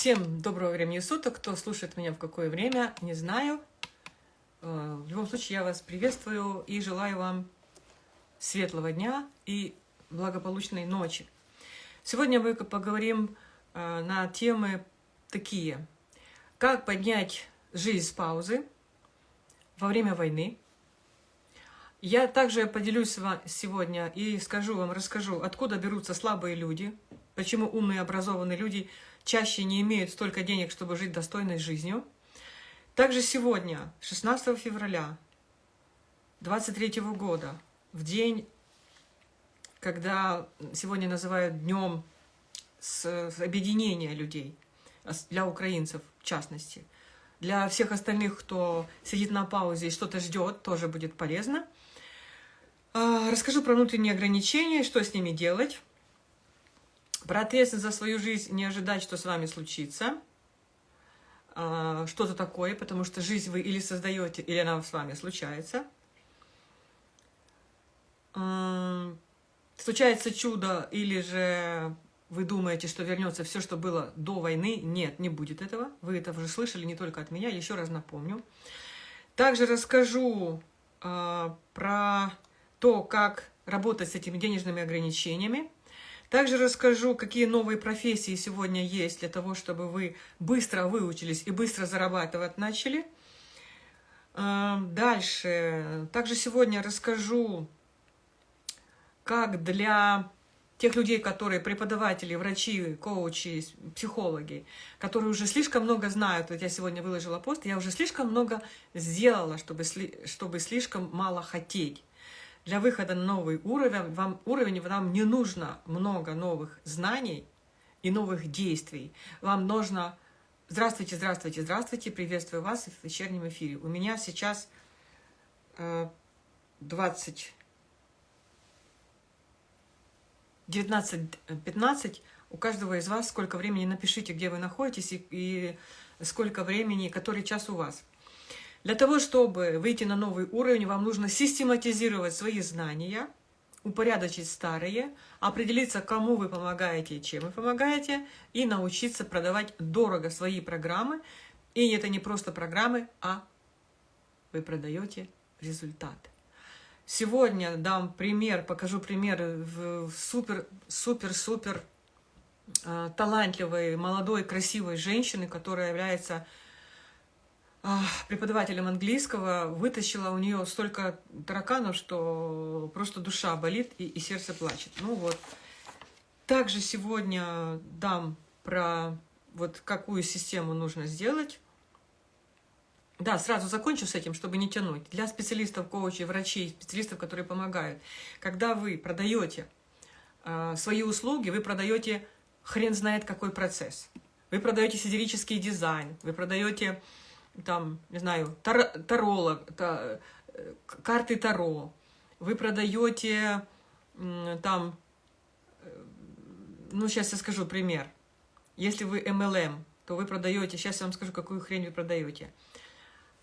Всем доброго времени суток. Кто слушает меня в какое время, не знаю. Э, в любом случае, я вас приветствую и желаю вам светлого дня и благополучной ночи. Сегодня мы поговорим э, на темы такие. Как поднять жизнь с паузы во время войны. Я также поделюсь с сегодня и скажу вам, расскажу, откуда берутся слабые люди, почему умные, образованные люди – чаще не имеют столько денег, чтобы жить достойной жизнью. Также сегодня, 16 февраля 23 года, в день, когда сегодня называют днем объединения людей, для украинцев в частности, для всех остальных, кто сидит на паузе и что-то ждет, тоже будет полезно. А, расскажу про внутренние ограничения, что с ними делать. Про ответственность за свою жизнь не ожидать, что с вами случится. А, что-то такое, потому что жизнь вы или создаете, или она с вами случается. А, случается чудо, или же вы думаете, что вернется все, что было до войны. Нет, не будет этого. Вы это уже слышали не только от меня, еще раз напомню. Также расскажу э, про то, как работать с этими денежными ограничениями. Также расскажу, какие новые профессии сегодня есть для того, чтобы вы быстро выучились и быстро зарабатывать начали. А, дальше. Также сегодня расскажу, как для тех людей, которые преподаватели, врачи, коучи, психологи, которые уже слишком много знают, вот я сегодня выложила пост, я уже слишком много сделала, чтобы, чтобы слишком мало хотеть. Для выхода на новый уровень вам, уровень вам не нужно много новых знаний и новых действий. Вам нужно... Здравствуйте, здравствуйте, здравствуйте, приветствую вас в вечернем эфире. У меня сейчас э, 20... 19.15. У каждого из вас сколько времени, напишите, где вы находитесь и, и сколько времени, который час у вас. Для того, чтобы выйти на новый уровень, вам нужно систематизировать свои знания, упорядочить старые, определиться, кому вы помогаете и чем вы помогаете, и научиться продавать дорого свои программы. И это не просто программы, а вы продаете результат. Сегодня дам пример, покажу пример супер-супер-супер э, талантливой, молодой, красивой женщины, которая является преподавателем английского, вытащила у нее столько тараканов, что просто душа болит и, и сердце плачет. Ну вот. Также сегодня дам про вот какую систему нужно сделать. Да, сразу закончу с этим, чтобы не тянуть. Для специалистов, коучей, врачей, специалистов, которые помогают. Когда вы продаете э, свои услуги, вы продаете хрен знает какой процесс. Вы продаете сидерический дизайн, вы продаете там, не знаю, тар, таролог, та, карты Таро, вы продаете там, э, ну, сейчас я скажу пример. Если вы MLM, то вы продаете, сейчас я вам скажу, какую хрень вы продаете.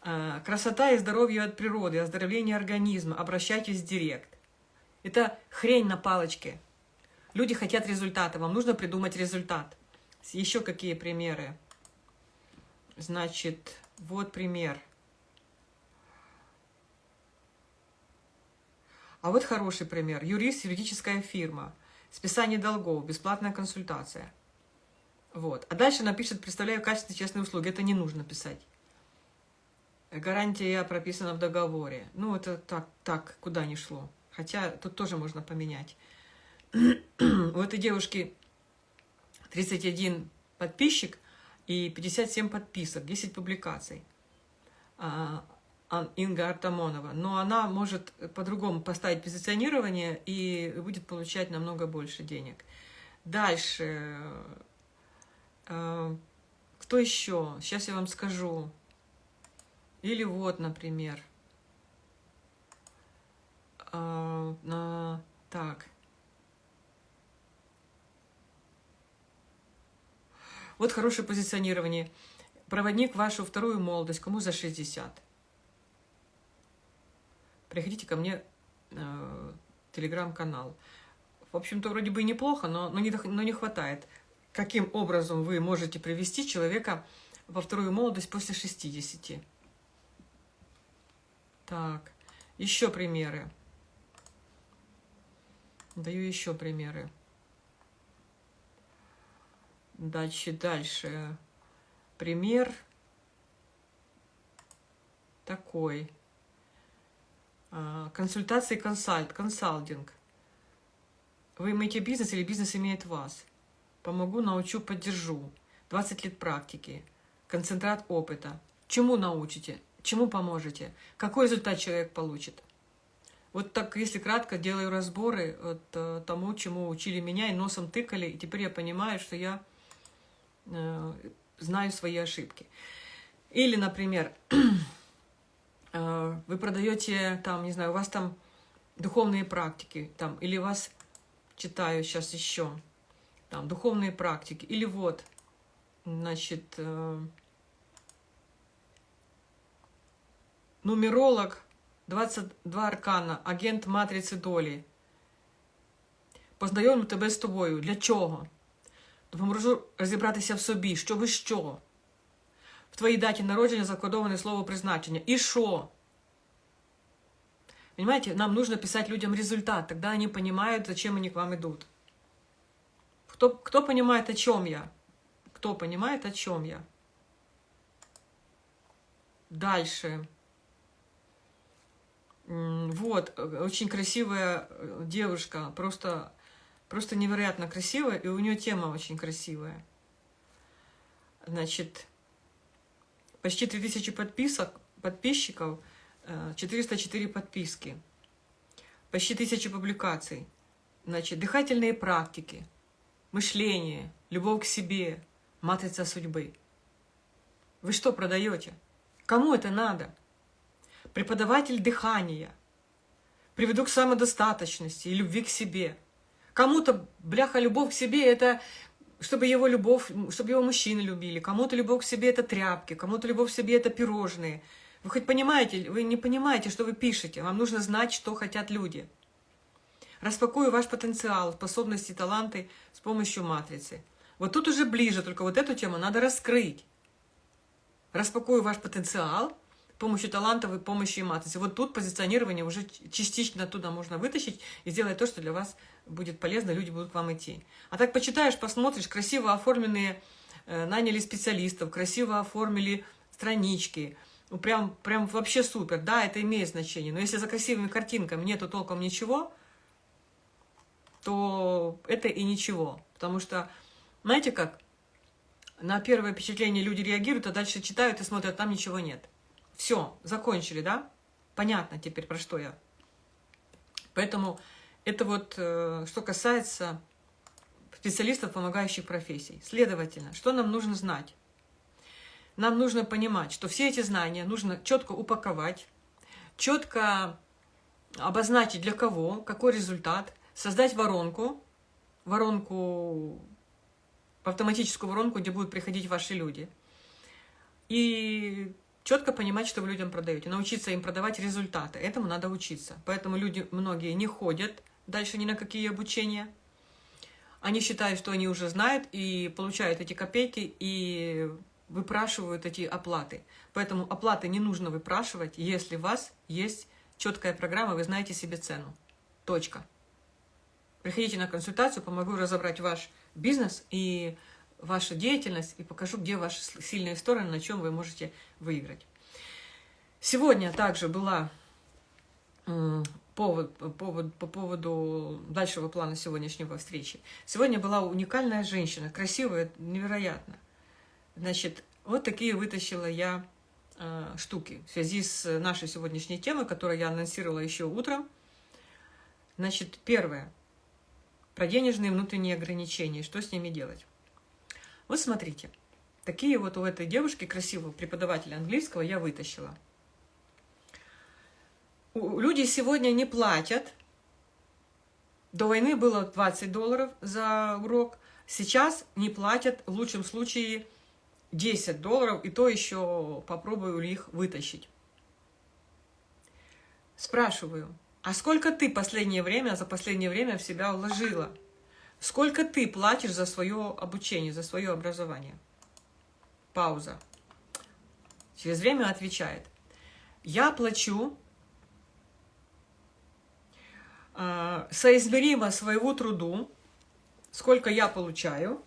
Э, красота и здоровье от природы, оздоровление организма, обращайтесь в директ. Это хрень на палочке. Люди хотят результата, вам нужно придумать результат. Еще какие примеры? Значит, вот пример. А вот хороший пример. Юрист, юридическая фирма. Списание долгов, бесплатная консультация. Вот. А дальше напишет, представляю качественные честные услуги. Это не нужно писать. Гарантия прописана в договоре. Ну, это так, так куда ни шло. Хотя тут тоже можно поменять. У этой девушки 31 подписчик, и 57 подписок, 10 публикаций. А, Инга Артамонова. Но она может по-другому поставить позиционирование и будет получать намного больше денег. Дальше. А, кто еще? Сейчас я вам скажу. Или вот, например. А, так. Вот хорошее позиционирование. Проводник вашу вторую молодость, кому за 60. Приходите ко мне э, телеграм-канал. В общем-то, вроде бы неплохо, но, но, не, но не хватает. каким образом вы можете привести человека во вторую молодость после 60. Так, еще примеры. Даю еще примеры. Дальше, дальше. Пример такой. А, консультации консальт, консалтинг. Вы имеете бизнес или бизнес имеет вас? Помогу, научу, поддержу. 20 лет практики. Концентрат опыта. Чему научите? Чему поможете? Какой результат человек получит? Вот так, если кратко, делаю разборы от э, тому, чему учили меня, и носом тыкали, и теперь я понимаю, что я знаю свои ошибки. Или, например, э, вы продаете там, не знаю, у вас там духовные практики, там, или вас, читаю сейчас еще, там, духовные практики, или вот, значит, э, нумеролог, 22 аркана, агент матриці долі. Познайомлю тебе з тобою. Для чого? Допоможу розібратися в собі, що ви що. В твоїй даті народження закодоване слово призначення. І що? Понимаете, нам нужно писать людям результат, тогда они понимают, зачем они к вам идут. Кто, кто понимает, о чем я? Кто понимает, о чем я? Дальше. Вот, э, очень красивая э, девушка, просто, просто невероятно красивая, и у нее тема очень красивая. Значит, почти 3000 подписок, подписчиков, 404 э, подписки, почти 1000 публикаций. Значит, дыхательные практики, мышление, любовь к себе, матрица судьбы. Вы что продаете? Кому это надо? преподаватель дыхания. Приведу к самодостаточности и любви к себе. Кому-то, бляха, любовь к себе – это чтобы его любовь, чтобы его мужчины любили. Кому-то любовь к себе – это тряпки, кому-то любовь к себе – это пирожные. Вы хоть понимаете, вы не понимаете, что вы пишете. Вам нужно знать, что хотят люди. Распакую ваш потенциал, способности, таланты с помощью матрицы. Вот тут уже ближе, только вот эту тему надо раскрыть. Распакую ваш потенциал – помощью талантов и помощью матрицы. Вот тут позиционирование уже частично оттуда можно вытащить и сделать то, что для вас будет полезно, люди будут к вам идти. А так почитаешь, посмотришь, красиво оформленные, э, наняли специалистов, красиво оформили странички, ну, прям, прям вообще супер, да, это имеет значение. Но если за красивыми картинками нету толком ничего, то это и ничего. Потому что, знаете как, на первое впечатление люди реагируют, а дальше читают и смотрят, там ничего нет. Все, закончили, да? Понятно теперь, про что я. Поэтому это вот, э, что касается специалистов, помогающих профессий. Следовательно, что нам нужно знать? Нам нужно понимать, что все эти знания нужно четко упаковать, четко обозначить для кого, какой результат, создать воронку, воронку, автоматическую воронку, где будут приходить ваши люди. И четко понимать, что вы людям продаете, научиться им продавать результаты. Этому надо учиться. Поэтому люди многие не ходят дальше ни на какие обучения. Они считают, что они уже знают и получают эти копейки и выпрашивают эти оплаты. Поэтому оплаты не нужно выпрашивать, если у вас есть четкая программа, вы знаете себе цену. Точка. Приходите на консультацию, помогу разобрать ваш бизнес и вашу деятельность и покажу, где ваши сильные стороны, на чем вы можете выиграть. Сегодня также была повод, повод, по поводу дальшего плана сегодняшнего встречи. Сегодня была уникальная женщина, красивая, невероятно. Значит, вот такие вытащила я э, штуки в связи с нашей сегодняшней темой, которую я анонсировала еще утром. Значит, первое. Про денежные внутренние ограничения. Что с ними делать? Вот смотрите, такие вот у этой девушки красивого преподавателя английского я вытащила. Люди сегодня не платят. До войны было 20 долларов за урок. Сейчас не платят, в лучшем случае, 10 долларов, и то еще попробую их вытащить. Спрашиваю, а сколько ты последнее время, за последнее время в себя вложила? Сколько ты платишь за свое обучение, за свое образование? Пауза. Через время отвечает. Я плачу э, соизмеримо своего труду, сколько я получаю.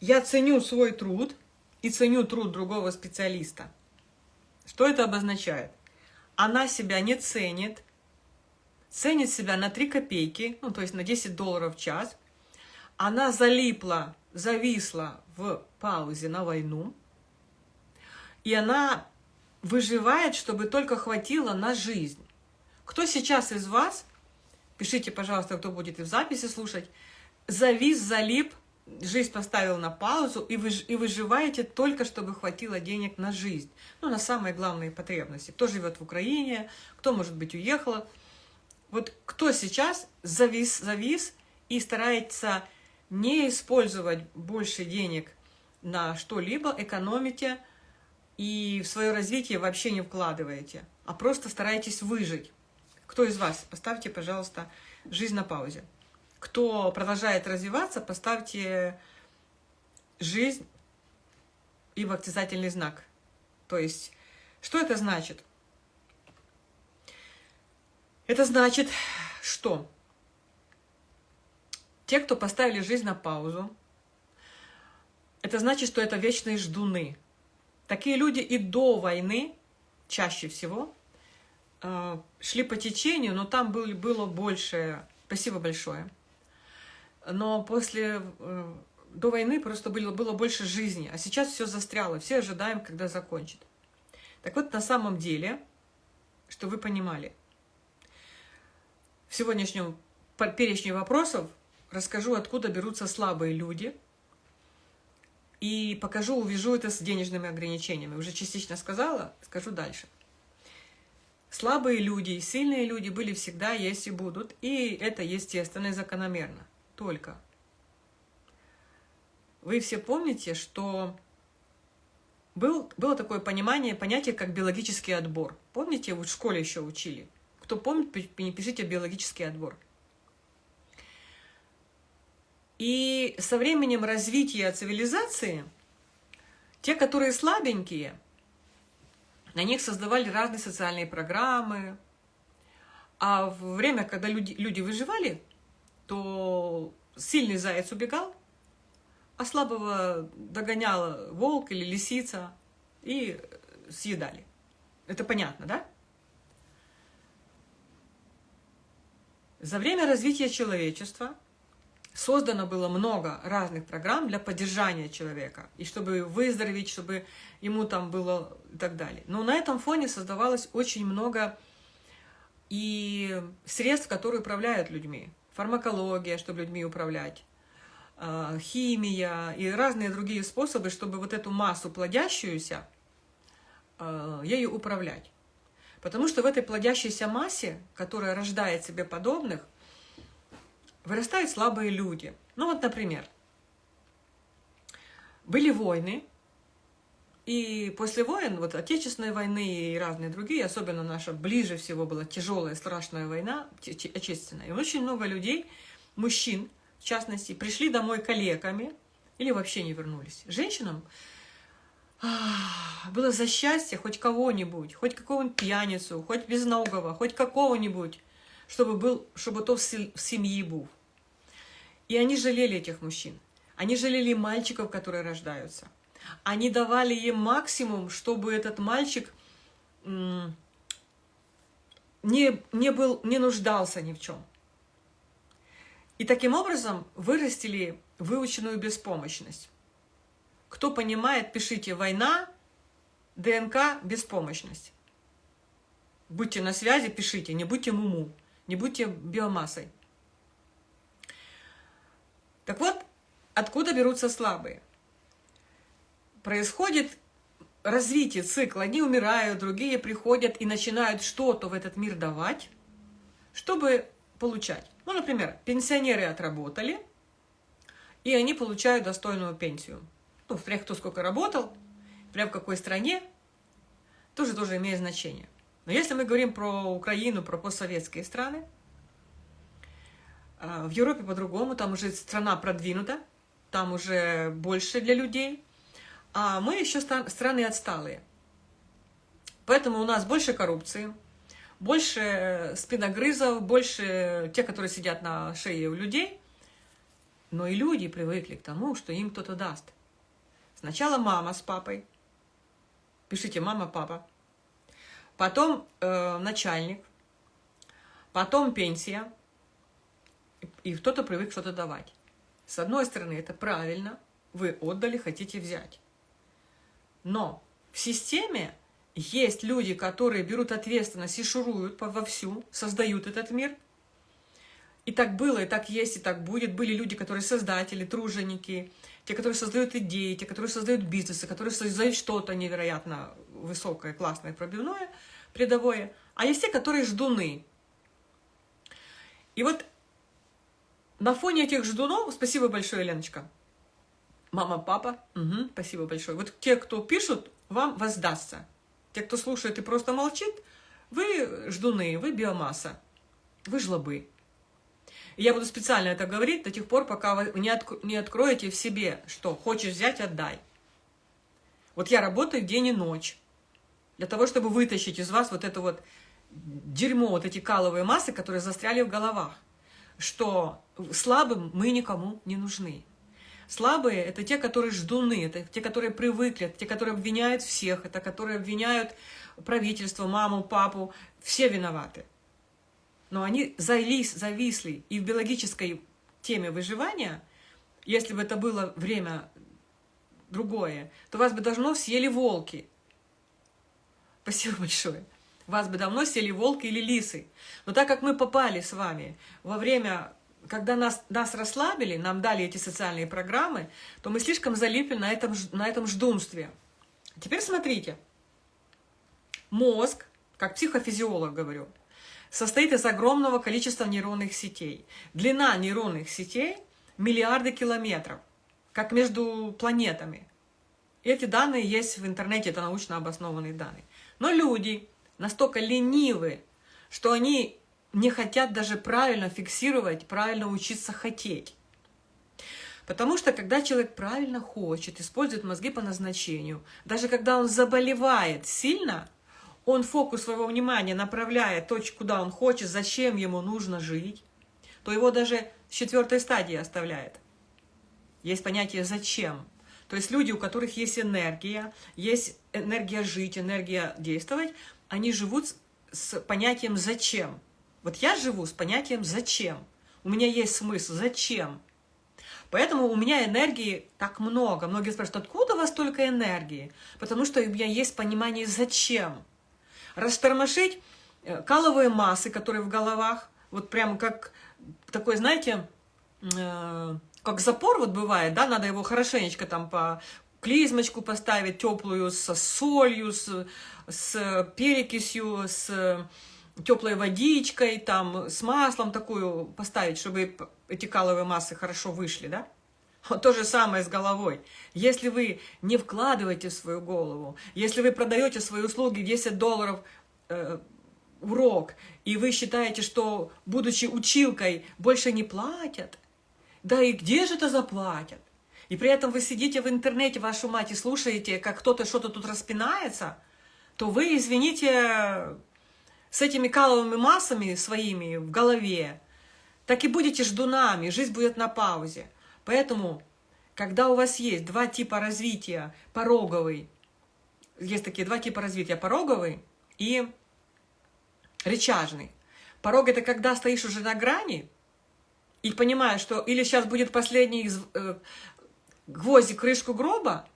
Я ценю свой труд и ценю труд другого специалиста. Что это обозначает? Она себя не ценит, ценит себя на 3 копейки, ну, то есть на 10 долларов в час. Она залипла, зависла в паузе на войну. И она выживает, чтобы только хватило на жизнь. Кто сейчас из вас, пишите, пожалуйста, кто будет и в записи слушать, завис, залип, жизнь поставил на паузу, и вы, и выживаете только, чтобы хватило денег на жизнь. Ну, на самые главные потребности. Кто живет в Украине, кто, может быть, уехал. Вот кто сейчас завис, завис и старается не использовать больше денег на что-либо, экономите и в свое развитие вообще не вкладываете, а просто стараетесь выжить. Кто из вас? Поставьте, пожалуйста, жизнь на паузе. Кто продолжает развиваться, поставьте жизнь и восклицательный знак. То есть, что это значит? Это значит, что те, кто поставили жизнь на паузу, это значит, что это вечные ждуны. Такие люди и до войны, чаще всего, э, шли по течению, но там было больше... Спасибо большое но после, э, до войны просто было, было больше жизни, а сейчас все застряло, все ожидаем, когда закончит. Так вот, на самом деле, что вы понимали, в сегодняшнем перечне вопросов расскажу, откуда берутся слабые люди, и покажу, увяжу это с денежными ограничениями. Уже частично сказала, скажу дальше. Слабые люди и сильные люди были всегда, есть и будут, и это естественно и закономерно только. Вы все помните, что был, было такое понимание, понятие, как биологический отбор. Помните, вы в школе еще учили? Кто помнит, пишите биологический отбор. И со временем развития цивилизации, те, которые слабенькие, на них создавали разные социальные программы. А в время, когда люди, люди выживали, то сильный заяц убегал, а слабого догонял волк или лисица и съедали. Это понятно, да? За время развития человечества создано было много разных программ для поддержания человека, и чтобы выздороветь, чтобы ему там было и так далее. Но на этом фоне создавалось очень много и средств, которые управляют людьми фармакология, чтобы людьми управлять, а, химия и разные другие способы, чтобы вот эту массу плодящуюся, а, ею управлять. Потому что в этой плодящейся массе, которая рождает себе подобных, вырастают слабые люди. Ну вот, например, были войны, и после войн, вот Отечественной войны и разные другие, особенно наша ближе всего была тяжелая, страшная война, Отечественная, и очень много людей, мужчин, в частности, пришли домой калеками или вообще не вернулись. Женщинам было за счастье хоть кого-нибудь, хоть какого-нибудь пьяницу, хоть безногого, хоть какого-нибудь, чтобы, был, чтобы то в семье был. И они жалели этих мужчин. Они жалели мальчиков, которые рождаются. Они давали им максимум, чтобы этот мальчик не, не, был, не нуждался ни в чем. И таким образом вырастили выученную беспомощность. Кто понимает, пишите «война», ДНК, беспомощность. Будьте на связи, пишите, не будьте муму, не будьте биомассой. Так вот, откуда берутся слабые? происходит развитие цикла. Одни умирают, другие приходят и начинают что-то в этот мир давать, чтобы получать. Ну, например, пенсионеры отработали, и они получают достойную пенсию. Ну, прям кто сколько работал, прям в какой стране, тоже тоже имеет значение. Но если мы говорим про Украину, про постсоветские страны, А, в Европе по-другому, там уже страна продвинута, там уже больше для людей, а мы еще страны отсталые. Поэтому у нас больше коррупции, больше спиногрызов, больше тех, которые сидят на шее у людей. Но и люди привыкли к тому, что им кто-то даст. Сначала мама с папой. Пишите мама, папа. Потом э, начальник. Потом пенсия. И кто-то привык что-то давать. С одной стороны, это правильно. Вы отдали, хотите взять. Но в системе есть люди, которые берут ответственность и шуруют вовсю, создают этот мир. И так было, и так есть, и так будет. Были люди, которые создатели, труженики, те, которые создают идеи, те, которые создают бизнесы, которые создают что-то невероятно высокое, классное, пробивное, предовое. А есть те, которые ждуны. И вот на фоне этих ждунов, спасибо большое, Леночка, мама, папа, угу, спасибо большое. Вот те, кто пишут, вам воздастся. Те, кто слушает и просто молчит, вы ждуны, вы биомасса, вы жлобы. Я буду специально это говорить до тех пор, пока вы не, отк не откроете в себе, что хочешь взять, отдай. Вот я работаю день и ночь для того, чтобы вытащить из вас вот это вот дерьмо, вот эти каловые массы, которые застряли в головах, что слабым мы никому не нужны. Слабые – это те, которые ждуны, это те, которые привыкли, это те, которые обвиняют всех, это которые обвиняют правительство, маму, папу. Все виноваты. Но они завис, зависли. И в биологической теме выживания, если бы это было время другое, то вас бы давно съели волки. Спасибо большое. Вас бы давно съели волки или лисы. Но так как мы попали с вами во время когда нас, нас расслабили, нам дали эти социальные программы, то мы слишком залипли на этом, на этом ждунстве. Теперь смотрите. Мозг, как психофизиолог говорю, состоит из огромного количества нейронных сетей. Длина нейронных сетей – миллиарды километров, как между планетами. эти данные есть в интернете, это научно обоснованные данные. Но люди настолько ленивы, что они не хотят даже правильно фиксировать, правильно учиться хотеть. Потому что когда человек правильно хочет, использует мозги по назначению, даже когда он заболевает сильно, он фокус своего внимания направляет точку, куда он хочет, зачем ему нужно жить, то его даже в четвертой стадии оставляет. Есть понятие «зачем». То есть люди, у которых есть энергия, есть энергия жить, энергия действовать, они живут с понятием «зачем». Вот я живу с понятием «зачем?». У меня есть смысл «зачем?». Поэтому у меня энергии так много. Многие спрашивают, откуда у вас столько энергии? Потому что у меня есть понимание «зачем?». Растормошить э, каловые массы, которые в головах, вот прямо как такой, знаете, э, как запор вот бывает, да, надо его хорошенечко там по клизмочку поставить теплую, со солью, с, с перекисью, с теплой водичкой, там, с маслом такую поставить, чтобы эти каловые массы хорошо вышли, да? То же самое с головой. Если вы не вкладываете в свою голову, если вы продаете свои услуги 10 долларов э, урок, и вы считаете, что, будучи училкой, больше не платят, да и где же это заплатят? И при этом вы сидите в интернете, вашу мать, и слушаете, как кто-то что-то тут распинается, то вы, извините, с этими каловыми массами своими в голове, так и будете ждунами, жизнь будет на паузе. Поэтому, когда у вас есть два типа развития, пороговый, есть такие два типа развития, пороговый и рычажный. Порог – это когда стоишь уже на грани и понимаешь, что или сейчас будет последний э, гвоздик крышку гроба,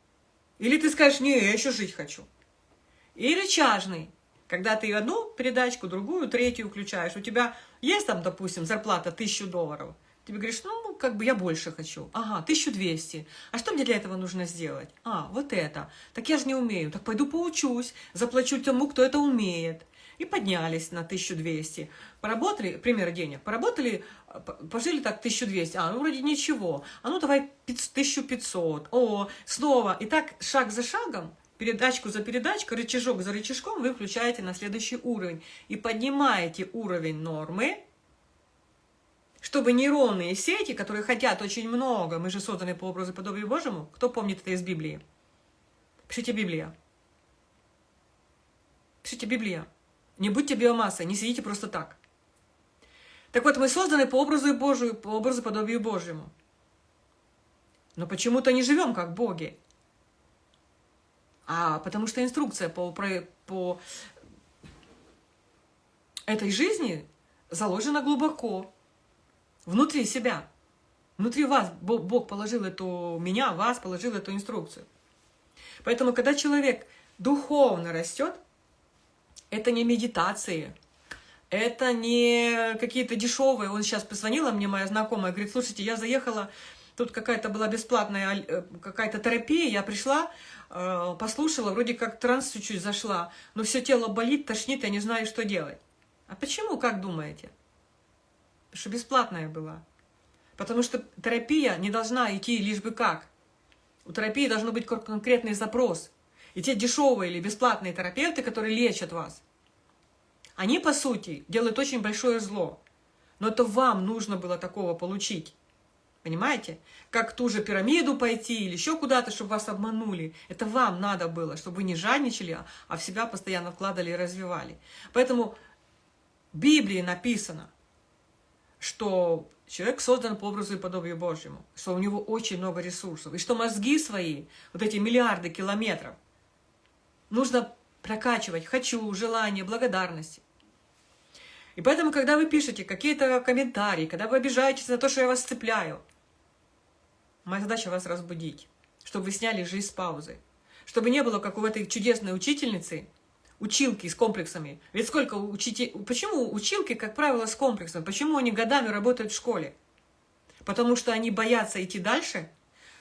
или ты скажешь, не, я еще жить хочу. И рычажный – когда ты одну передачку, другую, третью включаешь, у тебя есть там, допустим, зарплата 1000 долларов, тебе говоришь, ну, как бы я больше хочу. Ага, 1200. А что мне для этого нужно сделать? А, вот это. Так я же не умею. Так пойду поучусь, заплачу тому, кто это умеет. И поднялись на 1200. Поработали, пример денег, поработали, пожили так 1200. А, ну, вроде ничего. А ну, давай 1500. О, снова. И так шаг за шагом передачку за передачкой, рычажок за рычажком вы включаете на следующий уровень. И поднимаете уровень нормы, чтобы нейронные сети, которые хотят очень много, мы же созданы по образу и подобию Божьему, кто помнит это из Библии? Пишите Библия. Пишите Библия. Не будьте биомассой, не сидите просто так. Так вот, мы созданы по образу и Божию, по образу и подобию Божьему. Но почему-то не живем как боги. А потому что инструкция по, по этой жизни заложена глубоко, внутри себя. Внутри вас Бог положил эту, меня, вас положил эту инструкцию. Поэтому, когда человек духовно растет, это не медитации, это не какие-то дешевые. Он сейчас позвонила мне, моя знакомая, говорит, слушайте, я заехала, тут какая-то была бесплатная э, какая-то терапия, я пришла, э, послушала, вроде как транс чуть-чуть зашла, но все тело болит, тошнит, я не знаю, что делать. А почему, как думаете? Что бесплатная была. Потому что терапия не должна идти лишь бы как. У терапии должен быть конкретный запрос. И те дешевые или бесплатные терапевты, которые лечат вас, они, по сути, делают очень большое зло. Но это вам нужно было такого получить. Понимаете? Как ту же пирамиду пойти или еще куда-то, чтобы вас обманули. Это вам надо было, чтобы вы не жадничали, а в себя постоянно вкладывали и развивали. Поэтому в Библии написано, что человек создан по образу и подобию Божьему, что у него очень много ресурсов, и что мозги свои, вот эти миллиарды километров, нужно прокачивать «хочу», «желание», «благодарности». И поэтому, когда вы пишете какие-то комментарии, когда вы обижаетесь на то, что я вас цепляю, моя задача вас разбудить, чтобы вы сняли жизнь с паузы, чтобы не было, как у этой чудесной учительницы, училки с комплексами. Ведь сколько учителей... Почему училки, как правило, с комплексом? Почему они годами работают в школе? Потому что они боятся идти дальше,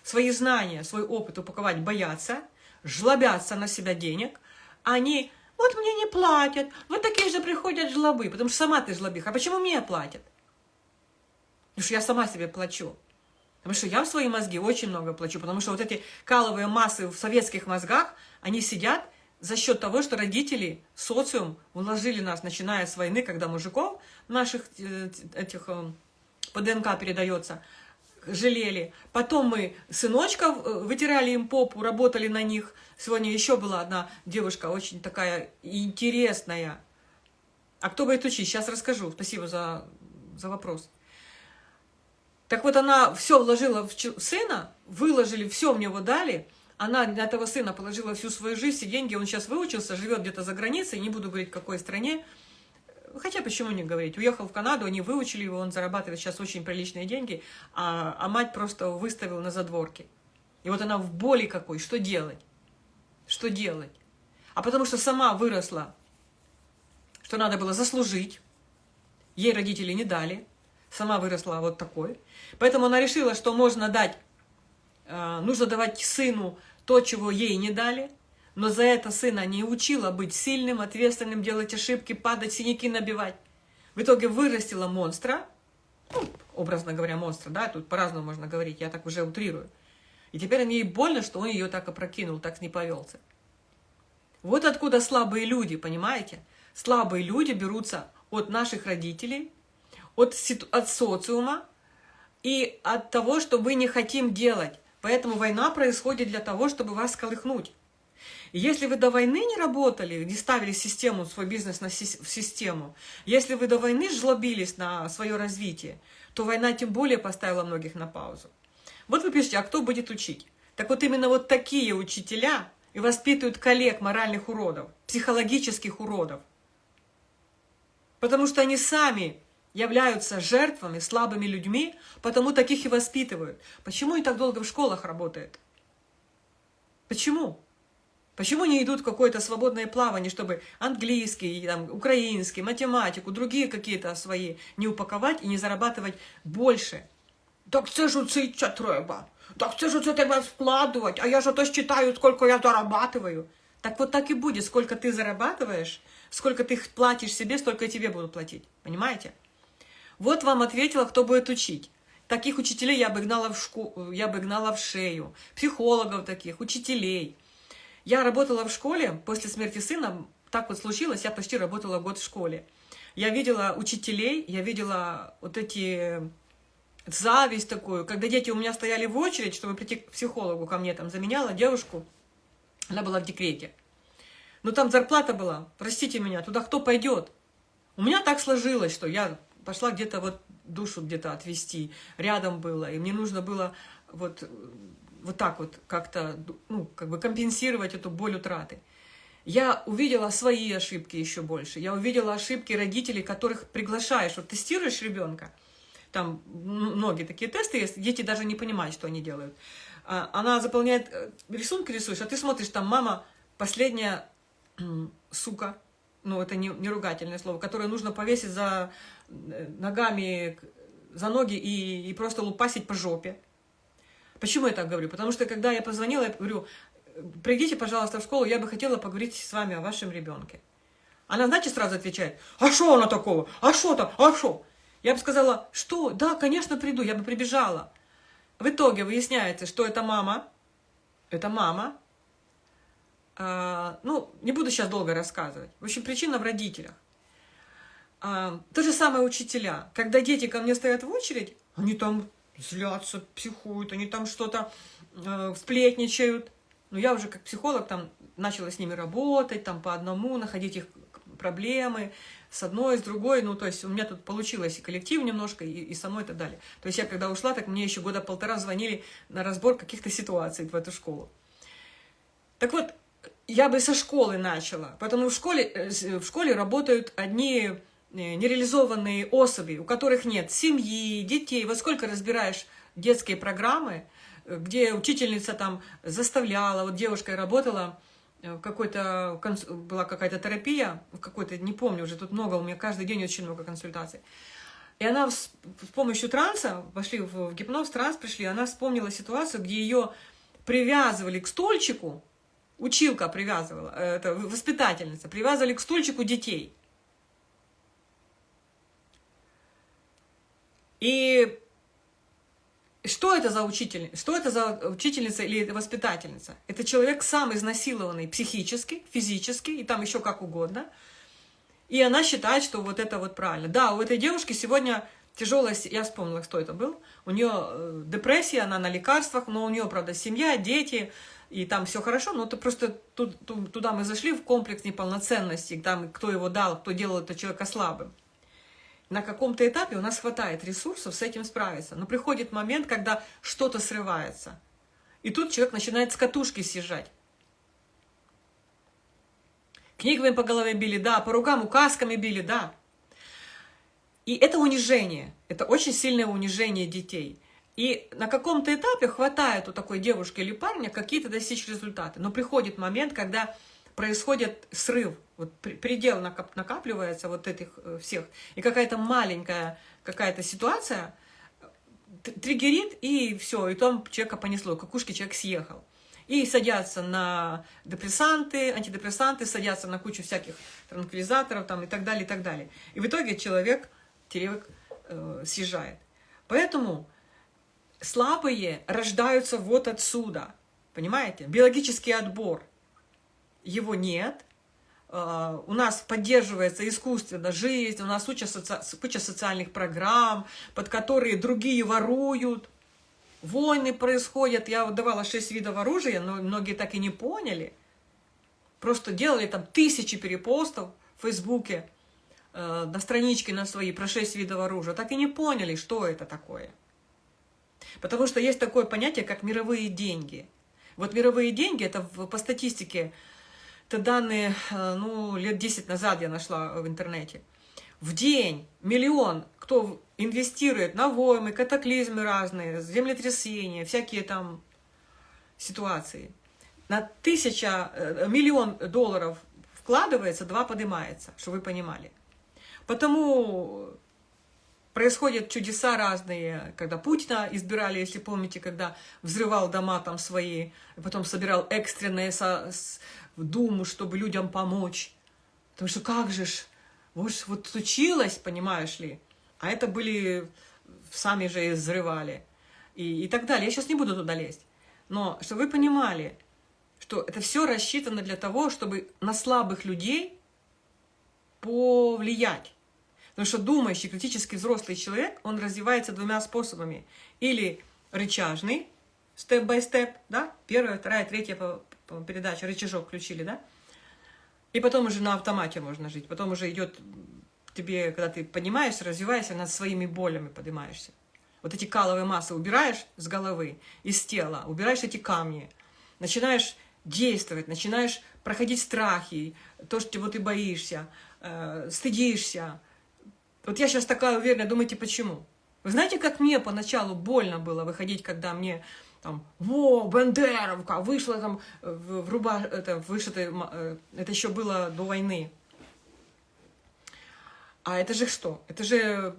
свои знания, свой опыт упаковать боятся, жлобятся на себя денег, они... Вот мне не платят, вот такие же приходят жлобы, потому что сама ты жлобиха. А почему мне платят? Потому что я сама себе плачу. Потому что я в свои мозги очень много плачу, потому что вот эти каловые массы в советских мозгах, они сидят за счет того, что родители, социум уложили нас, начиная с войны, когда мужиков наших э, этих э, по ДНК передается, жалели. Потом мы сыночков э, вытирали им попу, работали на них. Сегодня еще была одна девушка, очень такая интересная. А кто будет учить? Сейчас расскажу. Спасибо за, за вопрос. Так вот, она все вложила в сына, выложили, все в него дали – она для этого сына положила всю свою жизнь, все деньги, он сейчас выучился, живет где-то за границей, не буду говорить, в какой стране. Хотя почему не говорить? Уехал в Канаду, они выучили его, он зарабатывает сейчас очень приличные деньги, а, а мать просто выставила на задворке. И вот она в боли какой, что делать? Что делать? А потому что сама выросла, что надо было заслужить, ей родители не дали, сама выросла вот такой. Поэтому она решила, что можно дать, э, нужно давать сыну то, чего ей не дали, но за это сына не учила быть сильным, ответственным, делать ошибки, падать, синяки набивать. В итоге вырастила монстра, ну, образно говоря, монстра, да, тут по-разному можно говорить, я так уже утрирую. И теперь ей больно, что он ее так опрокинул, так не повелся. Вот откуда слабые люди, понимаете? Слабые люди берутся от наших родителей, от, от социума и от того, что мы не хотим делать. Поэтому война происходит для того, чтобы вас колыхнуть. Если вы до войны не работали, не ставили систему, свой бизнес на си в систему, если вы до войны жлобились на свое развитие, то война тем более поставила многих на паузу. Вот вы пишете, а кто будет учить? Так вот именно вот такие учителя и воспитывают коллег моральных уродов, психологических уродов. Потому что они сами являются жертвами, слабыми людьми, потому таких и воспитывают. Почему они так долго в школах работают? Почему? Почему не идут в какое-то свободное плавание, чтобы английский, там, украинский, математику, другие какие-то свои не упаковать и не зарабатывать больше? Так це ж це треба. Так це ж це треба вкладывать. А я же то считаю, сколько я зарабатываю. Так вот так и будет. Сколько ты зарабатываешь, сколько ты платишь себе, столько тебе будут платить. Понимаете? Вот вам ответила, кто будет учить. Таких учителей я бы гнала в, шку... я бы гнала в шею. Психологов таких, учителей. Я работала в школе после смерти сына. Так вот случилось, я почти работала год в школе. Я видела учителей, я видела вот эти зависть такую, когда дети у меня стояли в очередь, чтобы прийти к психологу ко мне, там, заменяла девушку, она была в декрете. Но там зарплата была, простите меня, туда кто пойдет? У меня так сложилось, что я пошла где-то вот душу где-то отвести, рядом было, и мне нужно было вот, вот так вот как-то, ну, как бы компенсировать эту боль утраты. Я увидела свои ошибки еще больше. Я увидела ошибки родителей, которых приглашаешь. Вот тестируешь ребенка, там многие такие тесты есть, дети даже не понимают, что они делают. А, она заполняет, э, рисунки рисуешь, а ты смотришь, там мама последняя сука, ну это не, не ругательное слово, которое нужно повесить за ногами, за ноги и, и просто лупасить по жопе. Почему я так говорю? Потому что когда я позвонила, я говорю, придите, пожалуйста, в школу, я бы хотела поговорить с вами о вашем ребенке. Она, знаете, сразу отвечает, а что она такого? А что там? А что? Я бы сказала, что? Да, конечно, приду, я бы прибежала. В итоге выясняется, что это мама, это мама, а, ну, не буду сейчас долго рассказывать. В общем, причина в родителях. А, то же самое учителя. Когда дети ко мне стоят в очередь, они там злятся, психуют, они там что-то э, сплетничают. Но я уже как психолог там начала с ними работать, там по одному, находить их проблемы, с одной, с другой, ну, то есть у меня тут получилось и коллектив немножко, и, и со мной и так далее. То есть я когда ушла, так мне еще года полтора звонили на разбор каких-то ситуаций в эту школу. Так вот, я бы со школы начала, потому в школе, э, в школе работают одни нереализованные особи, у которых нет семьи, детей. Вот сколько разбираешь детские программы, э, где учительница там заставляла, вот девушка работала, в какой-то, была какая-то терапия, какой-то, не помню уже, тут много, у меня каждый день очень много консультаций. И она с, с помощью транса, пошли в, в гипноз, транс пришли, она вспомнила ситуацию, где ее привязывали к стульчику, училка привязывала, э, это воспитательница, привязывали к стульчику детей. И что это за учитель? Что это за учительница или воспитательница? Это человек сам изнасилованный психически, физически, и там еще как угодно. И она считает, что вот это вот правильно. Да, у этой девушки сегодня тяжелая, я вспомнила, кто это был. У нее э, депрессия, она на лекарствах, но у нее, правда, семья, дети, и там все хорошо, но это просто туда мы зашли в комплекс неполноценности, там кто его дал, кто делал это человека слабым. На каком-то этапе у нас хватает ресурсов с этим справиться, но приходит момент, когда что-то срывается. И тут человек начинает с катушки съезжать. Книгами по голове били, да, по рукам указками били, да. И это унижение, это очень сильное унижение детей. И на каком-то этапе хватает у такой девушки или парня какие-то достичь результаты. Но приходит момент, когда происходит срыв, вот предел накапливается вот этих э, всех, и какая-то маленькая какая-то ситуация триггерит, и все, и там человека понесло, какушки человек съехал. И садятся на депрессанты, антидепрессанты, садятся на кучу всяких транквилизаторов там, и так далее, и так далее. И в итоге человек, человек э, съезжает. Поэтому слабые рождаются вот отсюда. Понимаете? Биологический отбор. Его нет. А, у нас поддерживается искусственно жизнь, у нас куча, соци... куча социальных программ, под которые другие воруют. Войны происходят. Я давала шесть видов оружия, но многие так и не поняли. Просто делали там тысячи перепостов в Фейсбуке, э, на страничке на свои про шесть видов оружия. Так и не поняли, что это такое. Потому что есть такое понятие, как мировые деньги. Вот мировые деньги, это по статистике, это данные, э, ну, лет 10 назад я нашла в интернете. В день миллион, кто инвестирует на войны, катаклизмы разные, землетрясения, всякие там ситуации. На тысяча, э, миллион долларов вкладывается, два поднимается, чтобы вы понимали. Потому Происходят чудеса разные, когда Путина избирали, если помните, когда взрывал дома там свои, потом собирал экстренные со, с, в Думу, чтобы людям помочь. Потому что как же ж, вот, вот случилось, понимаешь ли, а это были, сами же и взрывали, и, и так далее. Я сейчас не буду туда лезть. Но чтобы вы понимали, что это все рассчитано для того, чтобы на слабых людей повлиять. Потому что думающий, критически взрослый человек, он развивается двумя способами. Или рычажный, степ-бай-степ, да, первая, вторая, третья передача, рычажок включили, да, и потом уже на автомате можно жить, потом уже идет тебе, когда ты поднимаешься, развиваешься, над своими болями поднимаешься. Вот эти каловые массы убираешь с головы, из тела, убираешь эти камни, начинаешь действовать, начинаешь проходить страхи, то, что чего ты боишься, э, стыдишься. Вот я сейчас такая уверенная, думаете, почему? Вы знаете, как мне поначалу больно было выходить, когда мне там, во, Бендеровка, вышла там в, в руба, это, вышитая, э, это еще было до войны. А это же что? Это же,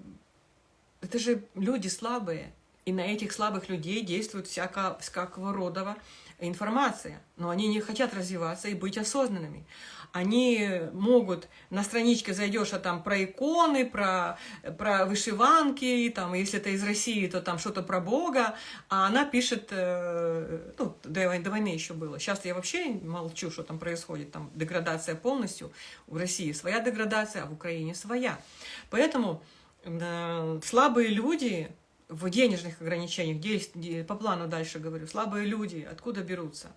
это же люди слабые. И на этих слабых людей действует всяко, всякого рода информация. Но они не хотят развиваться и быть осознанными они могут, на страничке зайдешь, а там про иконы, про, про вышиванки, там, если это из России, то там что-то про Бога, а она пишет, э, ну, до, до войны еще было. Сейчас я вообще молчу, что там происходит, там деградация полностью. В России своя деградация, а в Украине своя. Поэтому э, слабые люди в денежных ограничениях, по плану дальше говорю, слабые люди откуда берутся?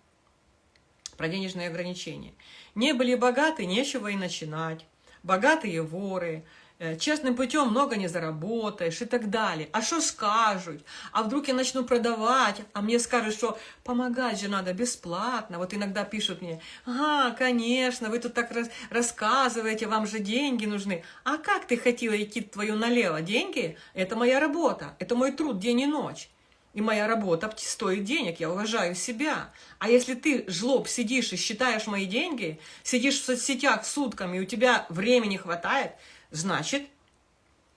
Про денежные ограничения. Не были богаты, нечего и начинать. Богатые воры, э, честным путем много не заработаешь и так далее. А что скажут? А вдруг я начну продавать, а мне скажут, что помогать же надо бесплатно. Вот иногда пишут мне, ага, конечно, вы тут так раз рассказываете, вам же деньги нужны. А как ты хотела идти твою налево? Деньги – это моя работа, это мой труд день и ночь. И моя работа стоит денег, я уважаю себя. А если ты, жлоб, сидишь и считаешь мои деньги, сидишь в соцсетях сутками, и у тебя времени хватает, значит,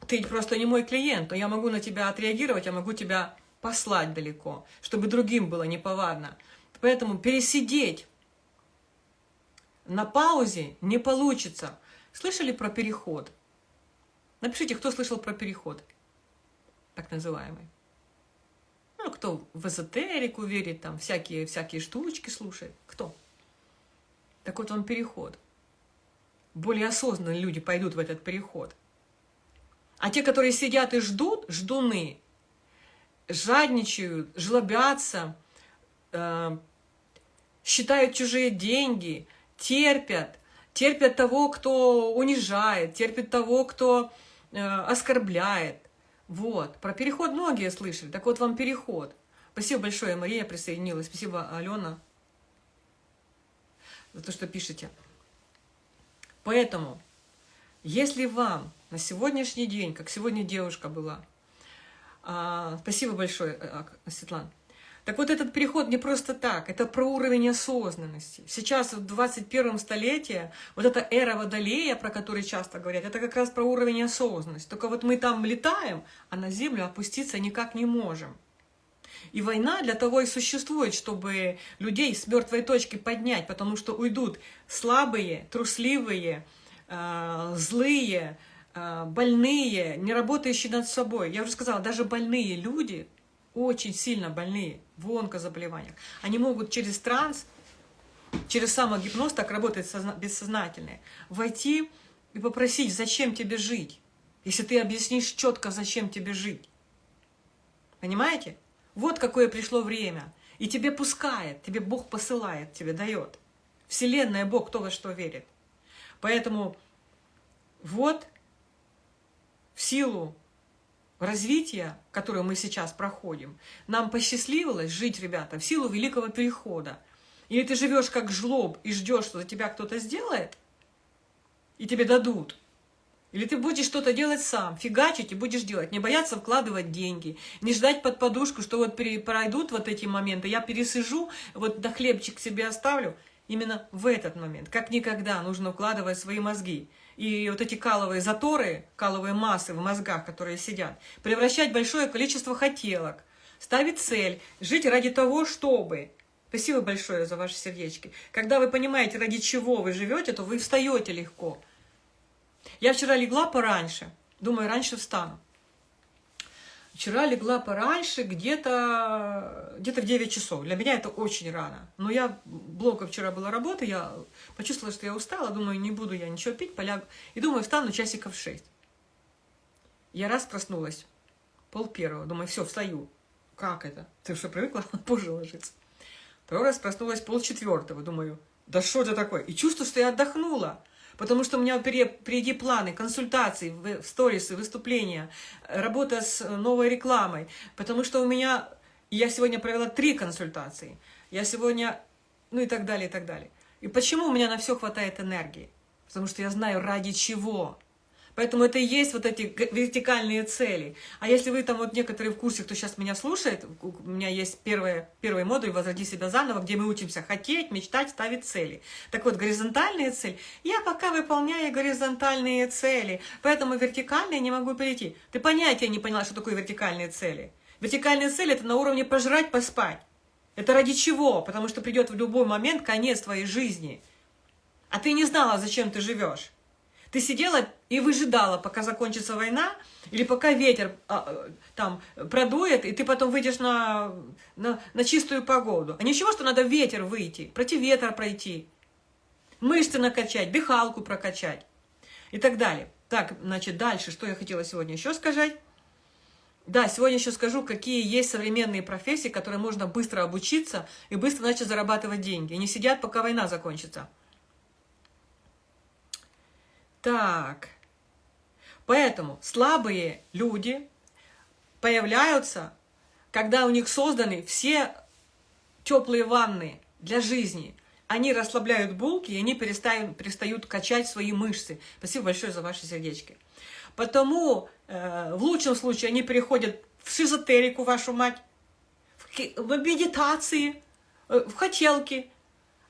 ты просто не мой клиент, но я могу на тебя отреагировать, я могу тебя послать далеко, чтобы другим было неповадно. Поэтому пересидеть на паузе не получится. Слышали про переход? Напишите, кто слышал про переход, так называемый. Ну, кто в эзотерику верит, там всякие, всякие штучки слушает. Кто? Так вот он переход. Более осознанные люди пойдут в этот переход. А те, которые сидят и ждут, ждуны, жадничают, жлобятся, э, считают чужие деньги, терпят, терпят того, кто унижает, терпят того, кто э, оскорбляет, вот, про переход многие слышали. Так вот вам переход. Спасибо большое, Мария присоединилась. Спасибо, Алена, за то, что пишете. Поэтому, если вам на сегодняшний день, как сегодня девушка была, а, спасибо большое, а, Светлана, так вот этот переход не просто так, это про уровень осознанности. Сейчас в 21 столетии вот эта эра Водолея, про которую часто говорят, это как раз про уровень осознанности. Только вот мы там летаем, а на Землю опуститься никак не можем. И война для того и существует, чтобы людей с мертвой точки поднять, потому что уйдут слабые, трусливые, э, злые, э, больные, не работающие над собой. Я уже сказала, даже больные люди, очень сильно больные, в онкозаболеваниях, они могут через транс, через самогипноз, так работает бессознательное, войти и попросить, зачем тебе жить, если ты объяснишь четко, зачем тебе жить. Понимаете? Вот какое пришло время. И тебе пускает, тебе Бог посылает, тебе дает. Вселенная, Бог, кто во что верит. Поэтому вот в силу развития, которое мы сейчас проходим, нам посчастливилось жить, ребята, в силу великого перехода. Или ты живешь как жлоб и ждешь, что за тебя кто-то сделает, и тебе дадут. Или ты будешь что-то делать сам, фигачить и будешь делать, не бояться вкладывать деньги, не ждать под подушку, что вот пройдут вот эти моменты, я пересижу, вот до хлебчик себе оставлю. Именно в этот момент, как никогда, нужно укладывать свои мозги и вот эти каловые заторы, каловые массы в мозгах, которые сидят, превращать большое количество хотелок, ставить цель, жить ради того, чтобы... Спасибо большое за ваши сердечки. Когда вы понимаете, ради чего вы живете, то вы встаете легко. Я вчера легла пораньше, думаю, раньше встану. Вчера легла пораньше, где-то где, -то, в 9 часов. Для меня это очень рано. Но я, блока вчера была работа, я почувствовала, что я устала, думаю, не буду я ничего пить, полягу. И думаю, встану часиков в 6. Я раз проснулась, пол первого, думаю, все, встаю. Как это? Ты что, привыкла позже ложиться? Второй раз проснулась пол четвертого, думаю, да что это такое? И чувствую, что я отдохнула. Потому что у меня впереди планы, консультации, сторисы, выступления, работа с новой рекламой. Потому что у меня... Я сегодня провела три консультации. Я сегодня... Ну и так далее, и так далее. И почему у меня на все хватает энергии? Потому что я знаю, ради чего. Поэтому это и есть вот эти вертикальные цели. А если вы там вот некоторые в курсе, кто сейчас меня слушает, у меня есть первый, первый модуль «Возроди себя заново», где мы учимся хотеть, мечтать, ставить цели. Так вот, горизонтальные цели. Я пока выполняю горизонтальные цели, поэтому вертикальные не могу перейти. Ты понятия не поняла, что такое вертикальные цели. Вертикальные цели – это на уровне пожрать, поспать. Это ради чего? Потому что придет в любой момент конец твоей жизни. А ты не знала, зачем ты живешь. Ты сидела и выжидала, пока закончится война, или пока ветер а, там продует, и ты потом выйдешь на, на, на чистую погоду. А ничего, что надо ветер выйти, против ветра пройти, мышцы накачать, дыхалку прокачать и так далее. Так, значит, дальше, что я хотела сегодня еще сказать. Да, сегодня еще скажу, какие есть современные профессии, которые можно быстро обучиться и быстро начать зарабатывать деньги. И не сидят, пока война закончится. Так. Поэтому слабые люди появляются, когда у них созданы все теплые ванны для жизни. Они расслабляют булки, и они перестают, перестают качать свои мышцы. Спасибо большое за ваши сердечки. Потому э, в лучшем случае они переходят в шизотерику, вашу мать, в, в медитации, э, в хотелки.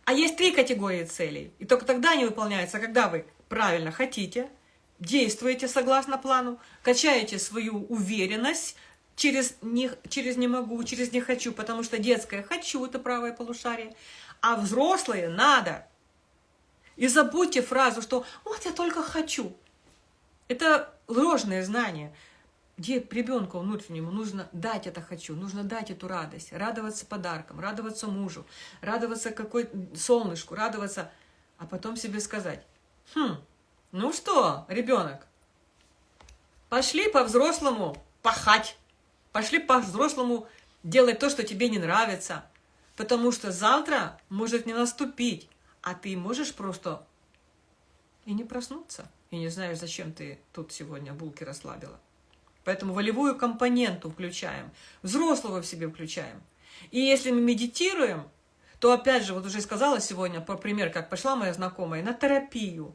А есть три категории целей. И только тогда они выполняются, когда вы правильно хотите, действуете согласно плану, качаете свою уверенность через не, через не могу, через не хочу, потому что детское хочу – это правое полушарие, а взрослые надо. И забудьте фразу, что вот я только хочу. Это ложное знание. Ребенку внутреннему нужно дать это хочу, нужно дать эту радость, радоваться подаркам, радоваться мужу, радоваться какой солнышку, радоваться, а потом себе сказать, Хм, ну что, ребенок, пошли по-взрослому пахать, пошли по-взрослому делать то, что тебе не нравится, потому что завтра может не наступить, а ты можешь просто и не проснуться, и не знаешь, зачем ты тут сегодня булки расслабила. Поэтому волевую компоненту включаем, взрослого в себе включаем. И если мы медитируем, то опять же, вот уже сказала сегодня, по пример, как пошла моя знакомая, на терапию.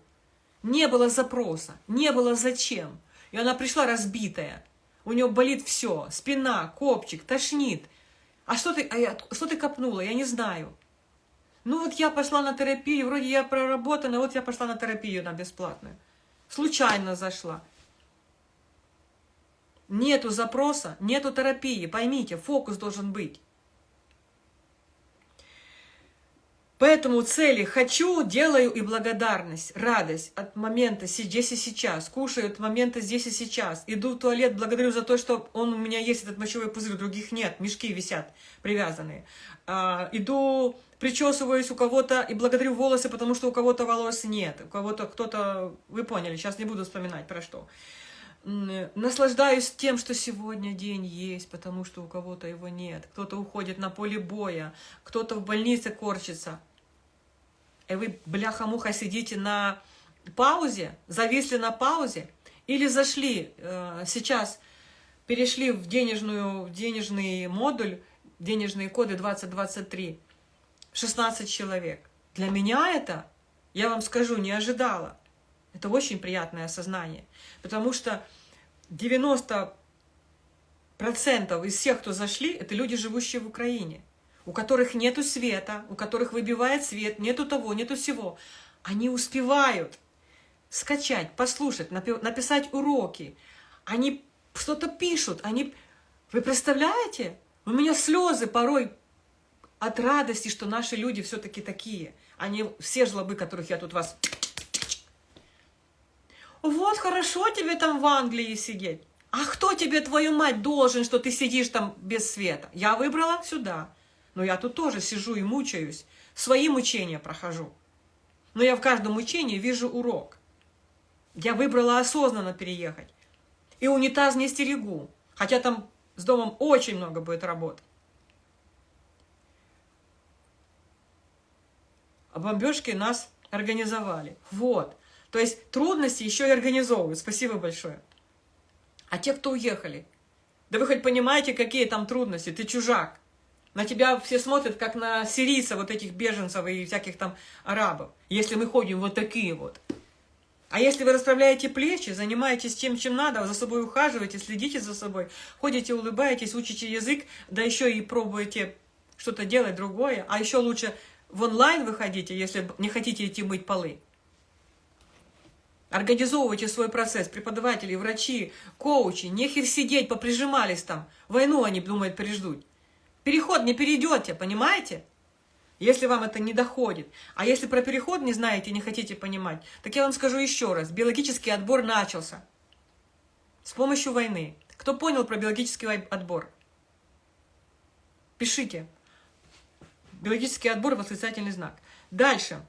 Не было запроса, не было зачем. И она пришла разбитая. У нее болит все, спина, копчик, тошнит. А что ты, а я, что ты копнула, я не знаю. Ну вот я пошла на терапию, вроде я проработана, вот я пошла на терапию на бесплатную. Случайно зашла. Нету запроса, нету терапии, поймите, фокус должен быть. Поэтому цели «хочу», «делаю» и благодарность, радость от момента здесь и сейчас, кушаю от момента здесь и сейчас, иду в туалет, благодарю за то, что он у меня есть, этот мочевой пузырь, других нет, мешки висят привязанные. А, иду, причесываюсь у кого-то и благодарю волосы, потому что у кого-то волос нет, у кого-то кто-то, вы поняли, сейчас не буду вспоминать про что. Наслаждаюсь тем, что сегодня день есть, потому что у кого-то его нет. Кто-то уходит на поле боя, кто-то в больнице корчится – и вы, бляха-муха, сидите на паузе, зависли на паузе, или зашли э, сейчас, перешли в, денежную, в денежный модуль, денежные коды 2023, 16 человек. Для меня это, я вам скажу, не ожидала. Это очень приятное осознание, потому что 90% из всех, кто зашли, это люди, живущие в Украине у которых нету света, у которых выбивает свет, нету того, нету всего, они успевают скачать, послушать, написать уроки. Они что-то пишут, они... Вы представляете? У меня слезы порой от радости, что наши люди все-таки такие. Они все жлобы, которых я тут вас... Вот хорошо тебе там в Англии сидеть. А кто тебе, твою мать, должен, что ты сидишь там без света? Я выбрала сюда. Но я тут тоже сижу и мучаюсь, свои мучения прохожу. Но я в каждом мучении вижу урок. Я выбрала осознанно переехать. и унитаз не стерегу. Хотя там с домом очень много будет работы. А бомбежки нас организовали. Вот. То есть трудности еще и организовывают. Спасибо большое. А те, кто уехали, да вы хоть понимаете, какие там трудности? Ты чужак. На тебя все смотрят, как на сирийцев, вот этих беженцев и всяких там арабов. Если мы ходим вот такие вот. А если вы расправляете плечи, занимаетесь тем, чем надо, за собой ухаживаете, следите за собой, ходите, улыбаетесь, учите язык, да еще и пробуете что-то делать другое, а еще лучше в онлайн выходите, если не хотите идти мыть полы. Организовывайте свой процесс, преподаватели, врачи, коучи, нехер сидеть, поприжимались там. Войну они думают переждут. Переход не перейдете, понимаете? Если вам это не доходит. А если про переход не знаете, не хотите понимать, так я вам скажу еще раз. Биологический отбор начался. С помощью войны. Кто понял про биологический отбор? Пишите. Биологический отбор – восклицательный знак. Дальше.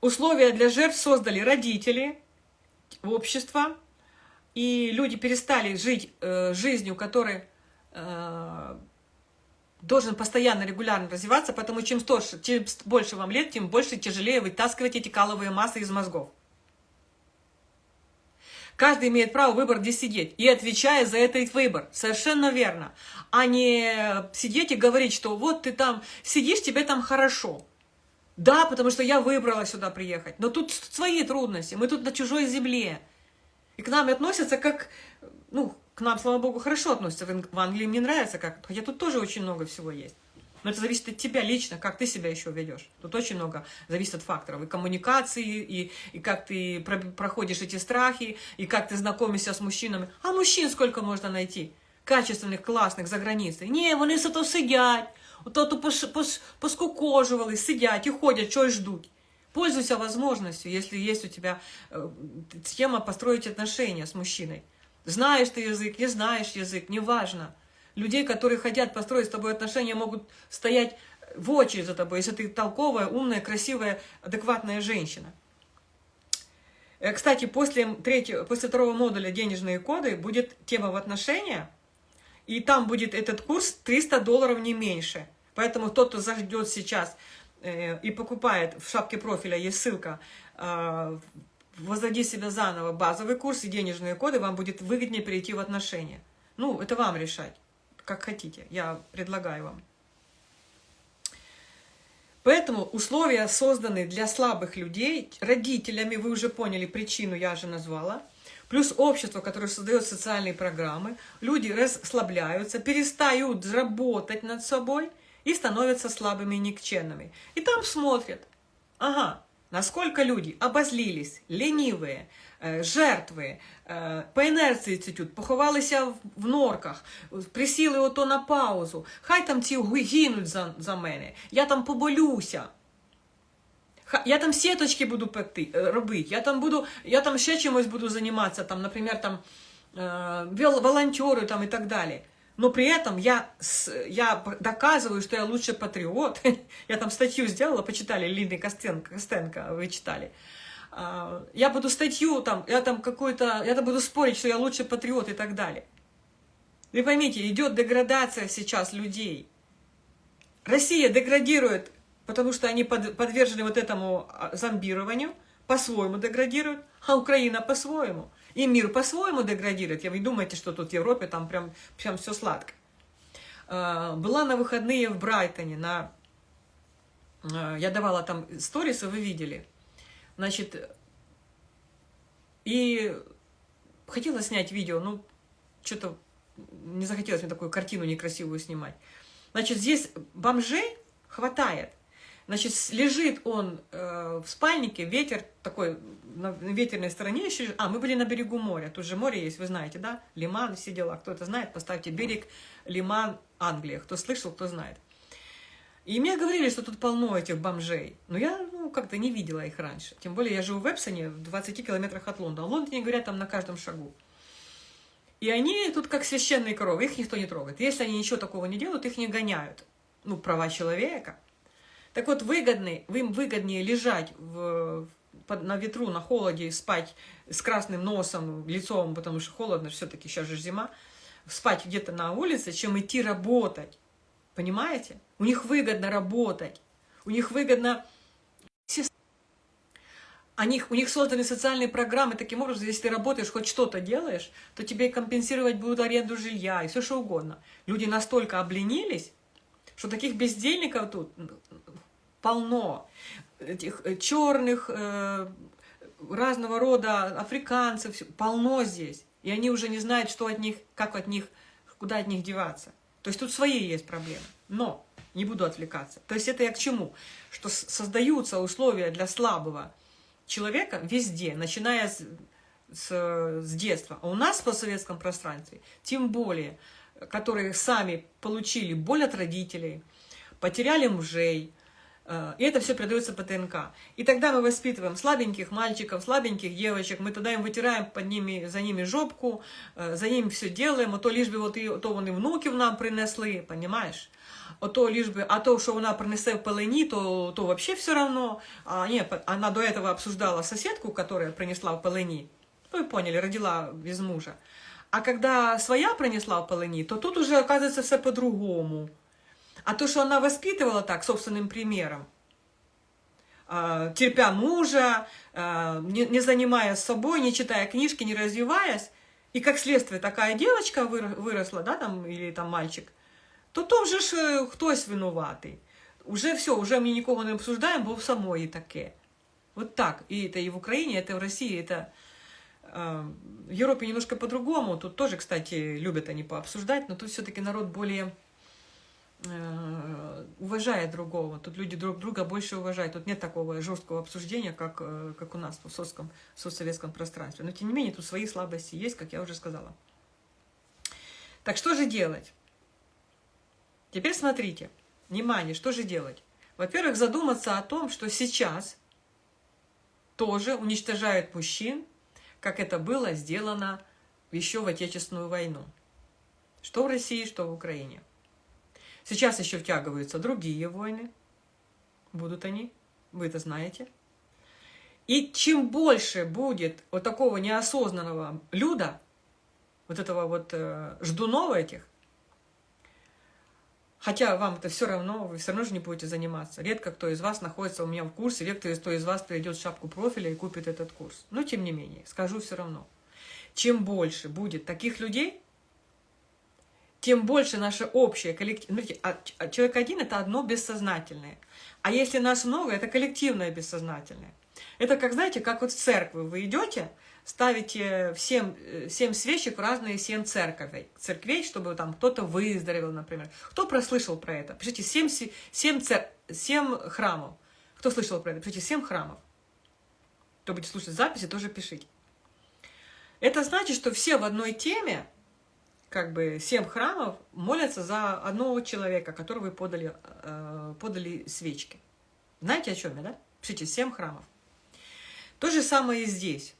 Условия для жертв создали родители, общество, и люди перестали жить э, жизнью, которая э, должен постоянно, регулярно развиваться, потому чем, старше, чем больше вам лет, тем больше тяжелее вытаскивать эти каловые массы из мозгов. Каждый имеет право выбор, где сидеть, и отвечая за этот выбор. Совершенно верно. А не сидеть и говорить, что вот ты там сидишь, тебе там хорошо. Да, потому что я выбрала сюда приехать. Но тут свои трудности. Мы тут на чужой земле. И к нам относятся как... Ну, к нам, слава богу, хорошо относятся. В Англии мне нравится как... Хотя тут тоже очень много всего есть. Но это зависит от тебя лично, как ты себя еще ведешь. Тут очень много зависит от факторов. И коммуникации, и, и как ты про, проходишь эти страхи, и как ты знакомишься с мужчинами. А мужчин сколько можно найти? Качественных, классных, за границей. Не, вони сидять, ото пос, пос, поскукоживали, сидять и ходят, что ждут. Пользуйся возможностью, если есть у тебя э, тема построить отношения с мужчиной. Знаешь ты язык, не знаешь язык, неважно. Людей, которые хотят построить с тобой отношения, могут стоять в очередь за тобой, если ты толковая, умная, красивая, адекватная женщина. Э, кстати, после, третьего, после второго модуля «Денежные коды» будет тема в отношения, и там будет этот курс 300 долларов не меньше. Поэтому тот, кто зайдет сейчас э, и покупает, в шапке профиля есть ссылка, э, «Возроди себя заново» базовый курс и денежные коды, вам будет выгоднее перейти в отношения. Ну, это вам решать, как хотите, я предлагаю вам. Поэтому условия созданы для слабых людей, родителями, вы уже поняли причину, я же назвала, плюс общество, которое создает социальные программы, люди расслабляются, перестают работать над собой и становятся слабыми и никчемными. И там смотрят, ага, насколько люди обозлились, ленивые, э, жертви, э, по інерції цитють, поховалися в норках, присіли ото на паузу. Хай там ці гинуть за, за мене, я там поболюся. Я там сеточки буду пекти, э, робити, я там буду, я там ще чимось буду займатися, там, наприклад, там, волонтеры там, і так далі. Но при этом я, я доказываю, что я лучший патриот. я там статью сделала, почитали, Лины Костенко, Костенко вы читали. А, я буду статью там, я там какой-то, я там буду спорить, что я лучший патриот и так далее. Вы поймите, идет деградация сейчас людей. Россия деградирует, потому что они под, подвержены вот этому а, зомбированию, по-своему деградируют, а Украина по-своему. И мир по-своему деградирует. Вы думаете, что тут в Европе там прям, прям все сладко. А, была на выходные в Брайтоне, на... я давала там сторисы, вы видели. Значит, и хотела снять видео, ну, что-то не захотелось мне такую картину некрасивую снимать. Значит, здесь бомжей хватает. Значит, лежит он э, в спальнике, ветер такой, на ветерной стороне еще. А, мы были на берегу моря, тут же море есть, вы знаете, да? Лиман, все дела. Кто это знает, поставьте берег, Лиман, Англия. Кто слышал, кто знает. И мне говорили, что тут полно этих бомжей. Но я ну, как-то не видела их раньше. Тем более я живу в Эпсоне, в 20 километрах от Лондона. В Лондоне говорят там на каждом шагу. И они тут как священные коровы, их никто не трогает. Если они ничего такого не делают, их не гоняют. Ну, права человека. Так вот, выгодный, им выгоднее лежать в под, на ветру, на холоде спать с красным носом, лицом, потому что холодно, все-таки сейчас же зима, спать где-то на улице, чем идти работать. Понимаете? У них выгодно работать. У них выгодно... У них, у них созданы социальные программы таким образом, если ты работаешь, хоть что-то делаешь, то тебе компенсировать будут аренду жилья и все что угодно. Люди настолько обленились, что таких бездельников тут полно. Этих э, черных, э, разного рода африканцев, полно здесь. И они уже не знают, что от них, как от них, куда от них деваться. То есть тут свои есть проблемы. Но не буду отвлекаться. То есть это я к чему? Что создаются условия для слабого человека везде, начиная с, с, с детства. А у нас в постсоветском пространстве, тем более, которые сами получили боль от родителей, потеряли мужей, и это все передается по ТНК. И тогда мы воспитываем слабеньких мальчиков, слабеньких девочек, мы тогда им вытираем под ними, за ними жопку, э, за ними все делаем, а то лишь бы вот и, то вони внуків нам принесли, понимаешь? А то лишь бы, а то, что она принесе в полыни, то, то вообще все равно. А, нет, она до этого обсуждала соседку, которая принесла в полыни. Ну, вы поняли, родила без мужа. А когда своя принесла в полыни, то тут уже оказывается все по-другому. А то, что она воспитывала так, собственным примером, а, терпя мужа, а, не занимаясь собой, не читая книжки, не развиваясь, и как следствие такая девочка выросла, да, там, или там мальчик, то то вже ж э, хтось винуватий. Уже все, уже мы никого не обсуждаем, бо в самої таке. Вот так. И это и в Украине, это в России, это э, в Европе немножко по-другому. Тут тоже, кстати, любят они пообсуждать, но тут все-таки народ более Э, уважает другого. Тут люди друг друга больше уважают. Тут нет такого жесткого обсуждения, как, э, как у нас в советском, соцсоветском пространстве. Но тем не менее, тут свои слабости есть, как я уже сказала. Так что же делать? Теперь смотрите. Внимание, что же делать? Во-первых, задуматься о том, что сейчас тоже уничтожают мужчин, как это было сделано еще в Отечественную войну. Что в России, что в Украине. Сейчас еще втягиваются другие войны. Будут они, вы это знаете. И чем больше будет вот такого неосознанного люда, вот этого вот э, ждунова этих, хотя вам это все равно, вы все равно же не будете заниматься. Редко кто из вас находится у меня в курсе, редко кто из вас придет в шапку профиля и купит этот курс. Но тем не менее, скажу все равно. Чем больше будет таких людей, тем больше наше общее коллектив... А, а человек один – это одно бессознательное. А если нас много, это коллективное бессознательное. Это как, знаете, как вот в церкви вы идете, ставите всем, семь свечек в разные семь церковей, церквей, чтобы там кто-то выздоровел, например. Кто прослышал про это? Пишите семь, семь, цер... семь храмов. Кто слышал про это? Пишите семь храмов. Кто будет слушать записи, тоже пишите. Это значит, что все в одной теме, как бы семь храмов молятся за одного человека, которого вы подали, э, подали свечки. Знаете, о чем я, да? Пишите, семь храмов. То же самое и здесь.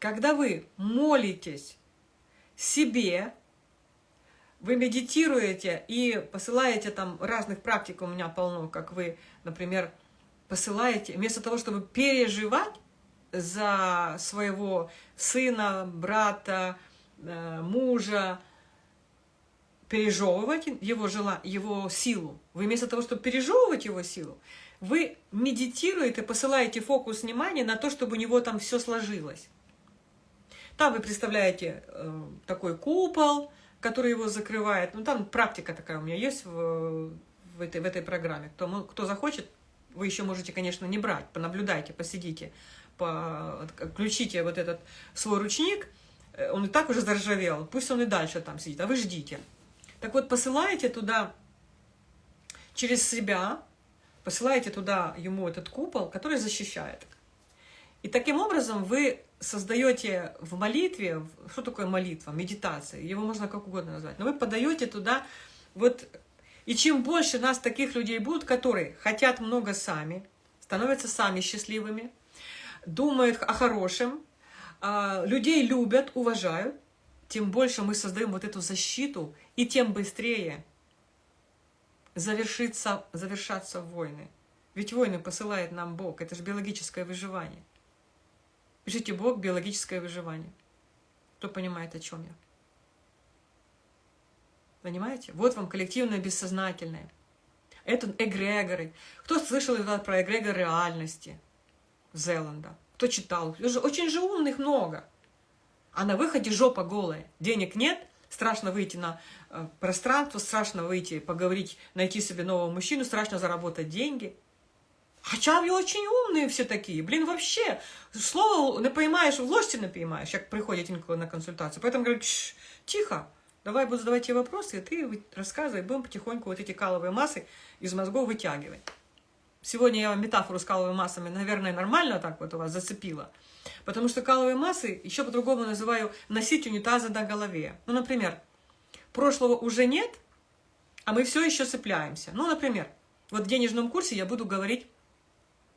Когда вы молитесь себе, вы медитируете и посылаете там разных практик, у меня полно, как вы, например, посылаете, вместо того, чтобы переживать за своего сына, брата, э, мужа, пережевывать его, жела, его силу, вы вместо того, чтобы пережевывать его силу, вы медитируете, посылаете фокус внимания на то, чтобы у него там все сложилось. Там вы представляете э, такой купол, который его закрывает. Ну, там практика такая у меня есть в, в, этой, в этой программе. Кто, кто захочет, вы еще можете, конечно, не брать. Понаблюдайте, посидите, по, включите вот этот свой ручник. Э, он и так уже заржавел. Пусть он и дальше там сидит, а вы ждите. Так вот, посылаете туда через себя, посылаете туда ему этот купол, который защищает. И таким образом вы создаете в молитве, что такое молитва, медитация, его можно как угодно назвать, но вы подаете туда вот... И чем больше нас таких людей будут, которые хотят много сами, становятся сами счастливыми, думают о хорошем, а, людей любят, уважают, тем больше мы создаем вот эту защиту, и тем быстрее завершится, завершатся войны. Ведь войны посылает нам Бог, это же биологическое выживание. Пишите Бог, биологическое выживание. Кто понимает, о чем я? Понимаете? Вот вам коллективное бессознательное. Это эгрегоры. Кто слышал про эгрегор реальности Зеланда? Кто читал? Очень же умных много. А на выходе жопа голая. Денег нет, страшно выйти на э, пространство, страшно выйти, поговорить, найти себе нового мужчину, страшно заработать деньги. Хотя вы очень умные все такие. Блин, вообще, слово не поймаешь, в ложці не поймаешь, как приходит на консультацию. Поэтому говорю, тихо, давай буду задавать тебе вопросы, и ты рассказывай, будем потихоньку вот эти каловые массы из мозгов вытягивать. Сегодня я вам метафору с каловыми массами, наверное, нормально так вот у вас зацепила. Потому что каловые массы еще по-другому называю носить унитазы на голове. Ну, например, прошлого уже нет, а мы все еще цепляемся. Ну, например, вот в денежном курсе я буду говорить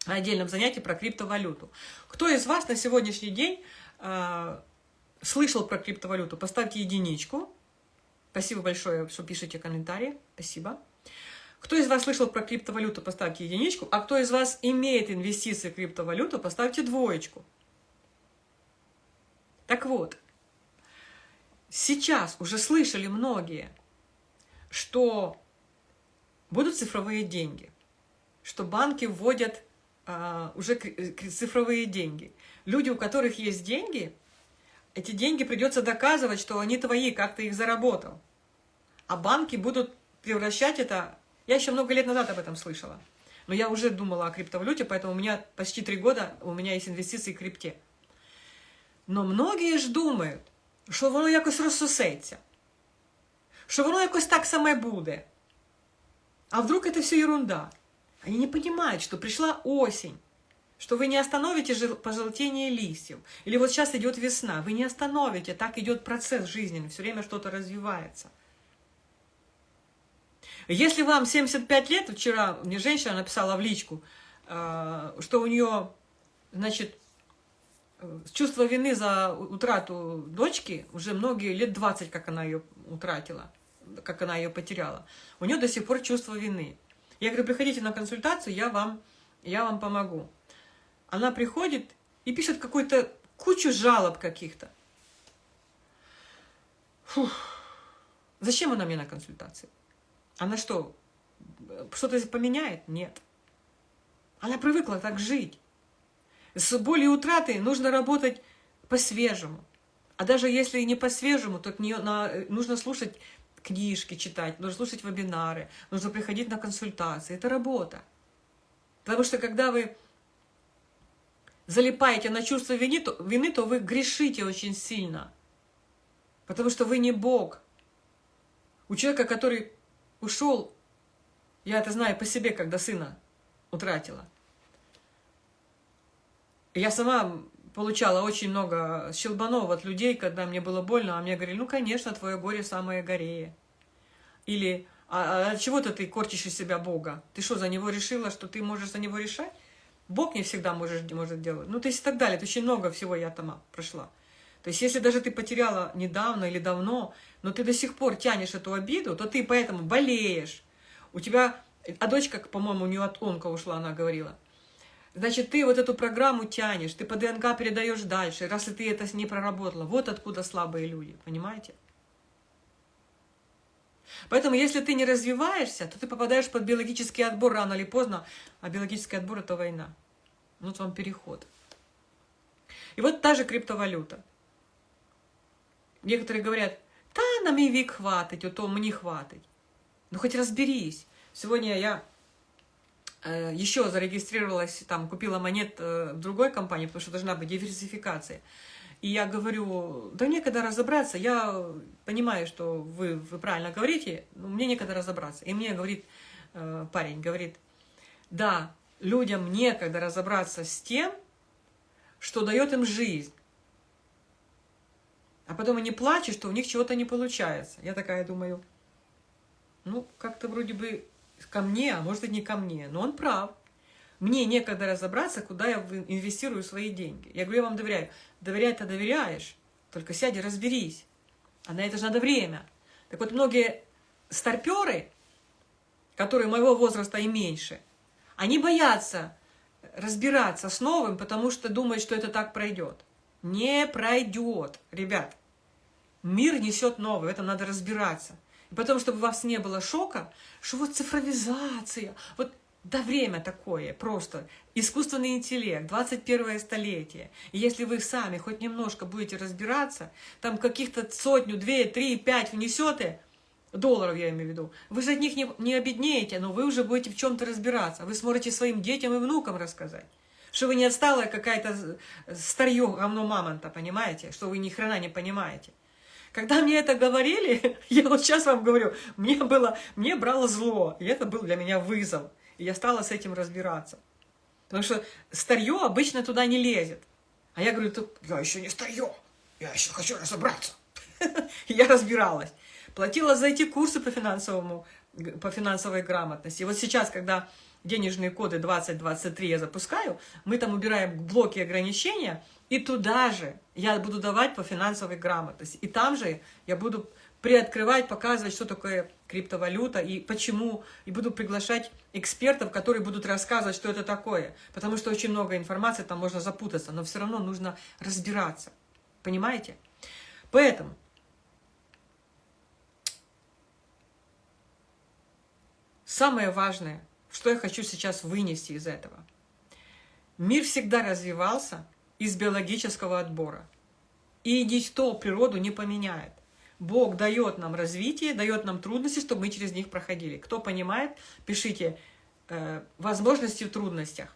на отдельном занятии про криптовалюту. Кто из вас на сегодняшний день э, слышал про криптовалюту? Поставьте единичку. Спасибо большое, что пишете комментарии. Спасибо. Кто из вас слышал про криптовалюту, поставьте единичку. А кто из вас имеет инвестиции в криптовалюту, поставьте двоечку. Так вот, сейчас уже слышали многие, что будут цифровые деньги, что банки вводят а, уже цифровые деньги. Люди, у которых есть деньги, эти деньги придется доказывать, что они твои, как ты их заработал. А банки будут превращать это я еще много лет назад об этом слышала. Но я уже думала о криптовалюте, поэтому у меня почти три года у меня есть инвестиции в крипте. Но многие ж думають, що воно якось розсосеться, що воно якось так саме буде. А вдруг это все ерунда? Они не понимают, что пришла осень, что вы не остановите пожелтение листьев. Или вот сейчас идет весна, вы не остановите, так идет процесс жизненный, все время что-то развивается. Если вам 75 лет, вчера мне женщина написала в личку, э, что у нее, значит, чувство вины за утрату дочки, уже многие лет 20, как она ее утратила, как она ее потеряла, у нее до сих пор чувство вины. Я говорю, приходите на консультацию, я вам, я вам помогу. Она приходит и пишет какую-то кучу жалоб каких-то. Зачем она мне на консультации? Она что, что-то поменяет? Нет. Она привыкла так жить. С болью утраты нужно работать по-свежему. А даже если не по-свежему, то на, нужно слушать книжки, читать, нужно слушать вебинары, нужно приходить на консультации. Это работа. Потому что когда вы залипаете на чувство вины, то, вины, то вы грешите очень сильно. Потому что вы не Бог. У человека, который ушел, я это знаю по себе, когда сына утратила. Я сама получала очень много щелбанов от людей, когда мне было больно, а мне говорили, ну, конечно, твое горе самое горее. Или, а, а чего-то ты корчишь из себя Бога? Ты что, за него решила, что ты можешь за него решать? Бог не всегда можешь, может делать. Ну, то есть и так далее. Это очень много всего я там прошла. То есть если даже ты потеряла недавно или давно, но ты до сих пор тянешь эту обиду, то ты поэтому болеешь. У тебя, а дочка, по-моему, у нее от онка ушла, она говорила. Значит, ты вот эту программу тянешь, ты по ДНК передаешь дальше, раз ты это не проработала. Вот откуда слабые люди, понимаете? Поэтому, если ты не развиваешься, то ты попадаешь под биологический отбор рано или поздно, а биологический отбор – это война. Вот вам переход. И вот та же криптовалюта. Некоторые говорят, та на мій вік хватить, ото мені хватить. Ну хоть разберись. Сегодня я э, еще зарегистрировалась, там, купила монет э, другой компании, потому что должна быть диверсификация. И я говорю, да некогда разобраться, я понимаю, что вы, вы правильно говорите, но мне некогда разобраться. И мне говорит э, парень, говорит, да, людям некогда разобраться с тем, что дает им жизнь. А потом они плачут, что у них чего-то не получается. Я такая думаю, ну, как-то вроде бы ко мне, а может быть не ко мне. Но он прав. Мне некогда разобраться, куда я инвестирую свои деньги. Я говорю, я вам доверяю. Доверять-то доверяешь, только сядь и разберись. А на это же надо время. Так вот, многие старперы, которые моего возраста и меньше, они боятся разбираться с новым, потому что думает, что это так пройдет. Не пройдет, ребят. Мир несет новое, в этом надо разбираться. Потом, чтобы у вас не было шока, что вот цифровизация, вот да время такое, просто искусственный интеллект, 21 столетие. И если вы сами хоть немножко будете разбираться, там каких-то сотню, две, три, пять внесете, долларов я имею в виду, вы же от них не, не обеднеете, но вы уже будете в чем-то разбираться. Вы сможете своим детям и внукам рассказать. Что вы не отсталая какая-то старье говно мамонта, понимаете? Что вы ни хрена не понимаете. Когда мне это говорили, я вот сейчас вам говорю, мне было, мне брало зло, и это был для меня вызов. И я стала с этим разбираться. Потому что старье обычно туда не лезет. А я говорю, я еще не старье, я еще хочу разобраться. Я разбиралась. Платила за эти курсы по, финансовому, по финансовой грамотности. И вот сейчас, когда денежные коды 2023 я запускаю, мы там убираем блоки ограничения, и туда же я буду давать по финансовой грамотности. И там же я буду приоткрывать, показывать, что такое криптовалюта и почему, и буду приглашать экспертов, которые будут рассказывать, что это такое. Потому что очень много информации, там можно запутаться, но все равно нужно разбираться. Понимаете? Поэтому самое важное, что я хочу сейчас вынести из этого. Мир всегда развивался из биологического отбора. И никто природу не поменяет. Бог дает нам развитие, дает нам трудности, чтобы мы через них проходили. Кто понимает, пишите э, возможности в трудностях.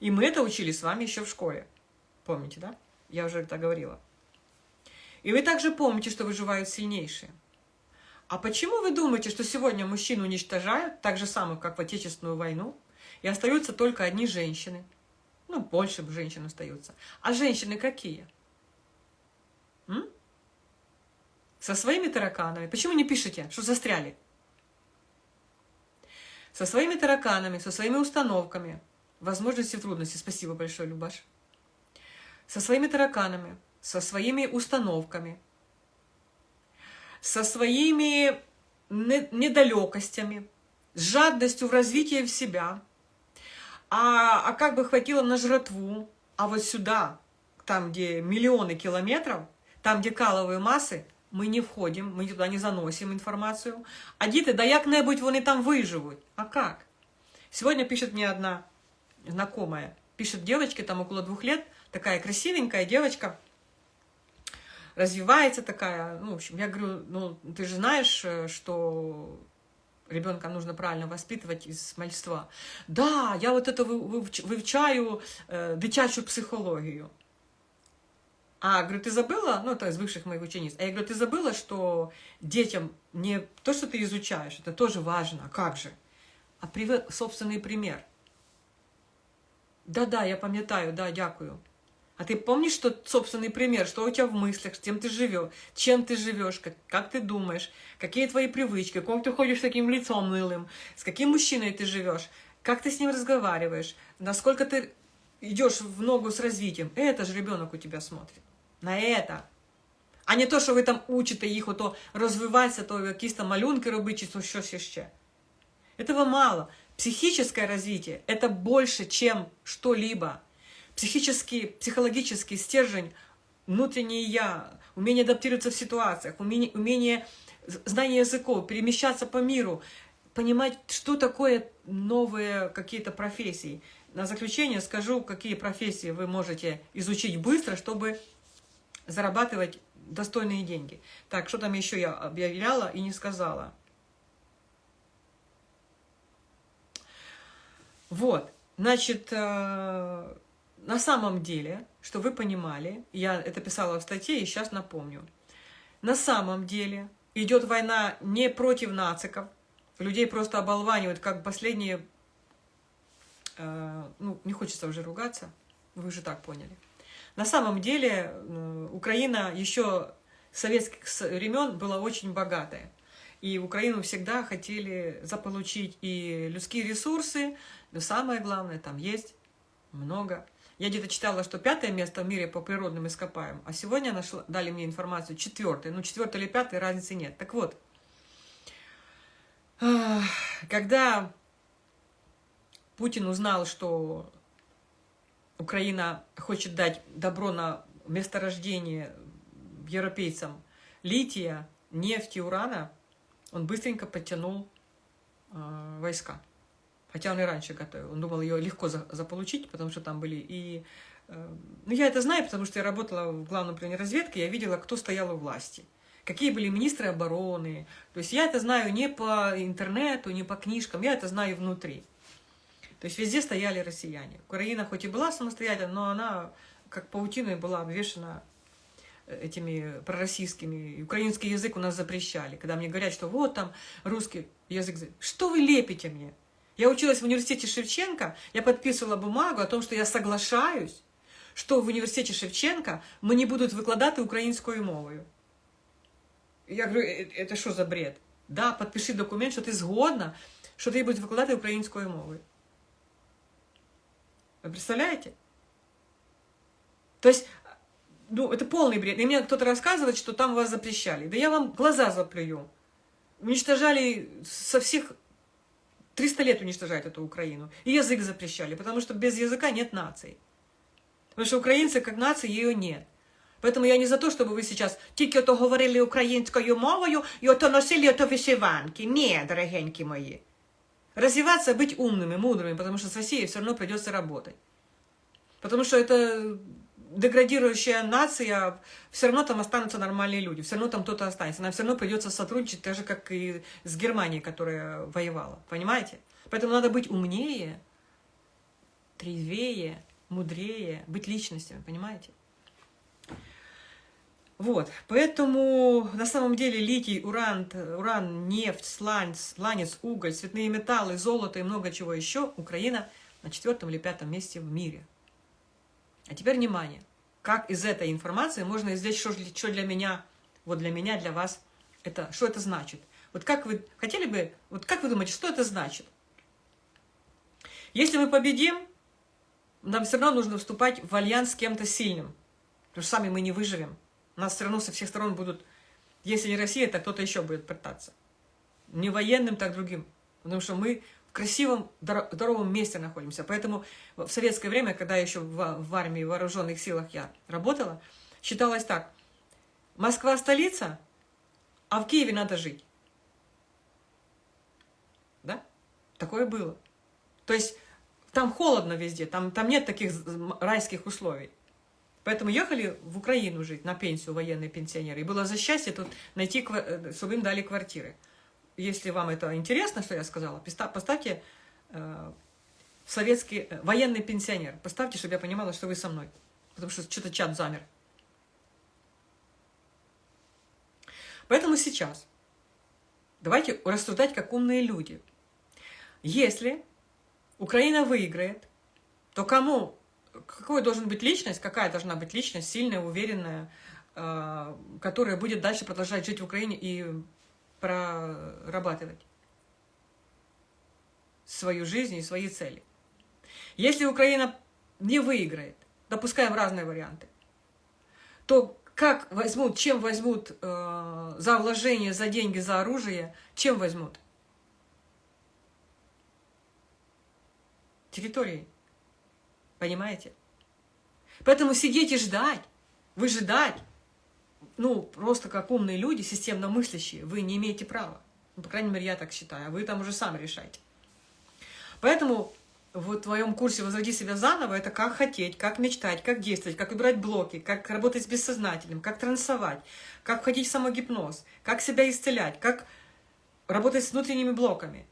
И мы это учили с вами еще в школе. Помните, да? Я уже это говорила. И вы также помните, что выживают сильнейшие. А почему вы думаете, что сегодня мужчин уничтожают, так же самых, как в Отечественную войну, и остаются только одни женщины? Ну, больше женщин остаются. А женщины какие? М? Со своими тараканами. Почему не пишете, что застряли? Со своими тараканами, со своими установками. Возможности и трудности. Спасибо большое, Любаш. Со своими тараканами, со своими установками, со своими недалекостями, с жадностью в развитии в себя. А, а как бы хватило на жратву, а вот сюда, там, где миллионы километров, там, где каловые массы, ми не входим, ми туда не заносим информацию. А діти, да як-небудь вони там выживут. А как? Сегодня пишет мне одна знакомая, пишет девочке, там около двух лет, такая красивенькая девочка, развивается такая, ну, в общем, я говорю, ну, ты же знаешь, э, что ребенка нужно правильно воспитывать из мальства. Да, я вот это вивчаю э, дитячу психологию. А, говорю, ты забыла, ну, это из бывших моих учениц, а я говорю, ты забыла, что детям не то, что ты изучаешь, это тоже важно, а как же? А привет собственный пример. Да-да, я пам'ятаю, да, дякую. А ты помнишь, что собственный пример, что у тебя в мыслях, с кем ты живешь, чем ты живешь, как, как ты думаешь, какие твои привычки, как ты ходишь с таким лицом нылым, с каким мужчиной ты живешь, как ты с ним разговариваешь, насколько ты идешь в ногу с развитием. Это же ребенок у тебя смотрит на это. А не то, що ви там учите їх ото розвиватися, то там малюнки робити, чи то щось ще. Этого мало. Психическое развитие – это больше, чем что-либо. Психический, психологический стержень, внутреннее «я», умение адаптироваться в ситуациях, умение, умение знание языков, перемещаться по миру, понимать, что такое новые какие-то профессии. На заключение скажу, какие профессии вы можете изучить быстро, чтобы зарабатывать достойные деньги. Так, что там еще я объявляла и не сказала? Вот, значит, э, на самом деле, что вы понимали, я это писала в статье и сейчас напомню, на самом деле идет война не против нациков, людей просто оболванивают, как последние, э, ну, не хочется уже ругаться, вы же так поняли. На самом деле Украина еще с советских времен была очень богатая. И Украину всегда хотели заполучить и людские ресурсы, но самое главное, там есть много. Я где-то читала, что пятое место в мире по природным ископаемым, а сегодня нашла, дали мне информацию четвертое. Ну, четвертое или пятое, разницы нет. Так вот, когда Путин узнал, что Украина хочет дать добро на месторождение европейцам лития, нефти, урана, он быстренько подтянул э, войска. Хотя он и раньше готовил. Он думал ее легко за, заполучить, потому что там были и... Э, ну, я это знаю, потому что я работала в главном управлении разведки, я видела, кто стоял у власти. Какие были министры обороны. То есть я это знаю не по интернету, не по книжкам, я это знаю внутри. То есть везде стояли россияне. Украина хоть и была самостоятельной, но она как паутиной была обвешена этими пророссийскими. Украинский язык у нас запрещали. Когда мне говорят, что вот там русский язык. Что вы лепите мне? Я училась в университете Шевченко, я подписывала бумагу о том, что я соглашаюсь, что в университете Шевченко не будут викладати українською мовою. Я говорю, это что за бред? Да, подпиши документ, что ты згодна, что ты будешь викладати українською мовою. Вы представляете? То есть ну, это полный бред. И мне кто-то рассказывает, что там вас запрещали. Да я вам глаза заплюю. Уничтожали со всех... 300 лет уничтожают эту Украину. И язык запрещали, потому что без языка нет нации. Потому что украинцы как нации ее нет. Поэтому я не за то, чтобы вы сейчас тільки ото говорили українською мовою і ото носили ото вишиванки. Ні, дорогенькі мої. Развиваться, быть умными, мудрыми, потому что с Россией все равно придется работать. Потому что это деградирующая нация, все равно там останутся нормальные люди, все равно там кто-то останется. Нам все равно придется сотрудничать, так же, как и с Германией, которая воевала. Понимаете? Поэтому надо быть умнее, трезвее, мудрее, быть личностями, понимаете? Вот, поэтому на самом деле литий, уран, уран нефть, сланец, сланец, уголь, цветные металлы, золото и много чего еще Украина на четвертом или пятом месте в мире. А теперь внимание. Как из этой информации можно извлечь, что, что для меня, вот для меня, для вас, это, что это значит? Вот как вы хотели бы, вот как вы думаете, что это значит? Если мы победим, нам все равно нужно вступать в альянс с кем-то сильным. Потому что сами мы не выживем. Нас все равно со всех сторон будут, если не Россия, то кто-то еще будет пытаться. Не военным, так другим. Потому что мы в красивом, здоровом месте находимся. Поэтому в советское время, когда еще в, в армии, в вооруженных силах я работала, считалось так. Москва столица, а в Киеве надо жить. Да? Такое было. То есть там холодно везде, там, там нет таких райских условий. Поэтому ехали в Украину жить, на пенсию военные пенсионеры. И было за счастье тут найти, э, чтобы им дали квартиры если вам это интересно, что я сказала, поставьте э, советский э, военный пенсионер. Поставьте, чтобы я понимала, что вы со мной. Потому что что-то чат замер. Поэтому сейчас давайте рассуждать как умные люди. Если Украина выиграет, то кому, какой должен быть личность, какая должна быть личность, сильная, уверенная, э, которая будет дальше продолжать жить в Украине и прорабатывать свою жизнь и свои цели. Если Украина не выиграет, допускаем разные варианты, то как возьмут, чем возьмут э, за вложение, за деньги, за оружие, чем возьмут? Территорией. Понимаете? Поэтому сидеть и ждать, выжидать, ну, просто как умные люди, системно мыслящие, вы не имеете права. Ну, по крайней мере, я так считаю. А вы там уже сами решайте. Поэтому в твоем курсе «Возроди себя заново» это как хотеть, как мечтать, как действовать, как убирать блоки, как работать с бессознательным, как трансовать, как входить в самогипноз, как себя исцелять, как работать с внутренними блоками.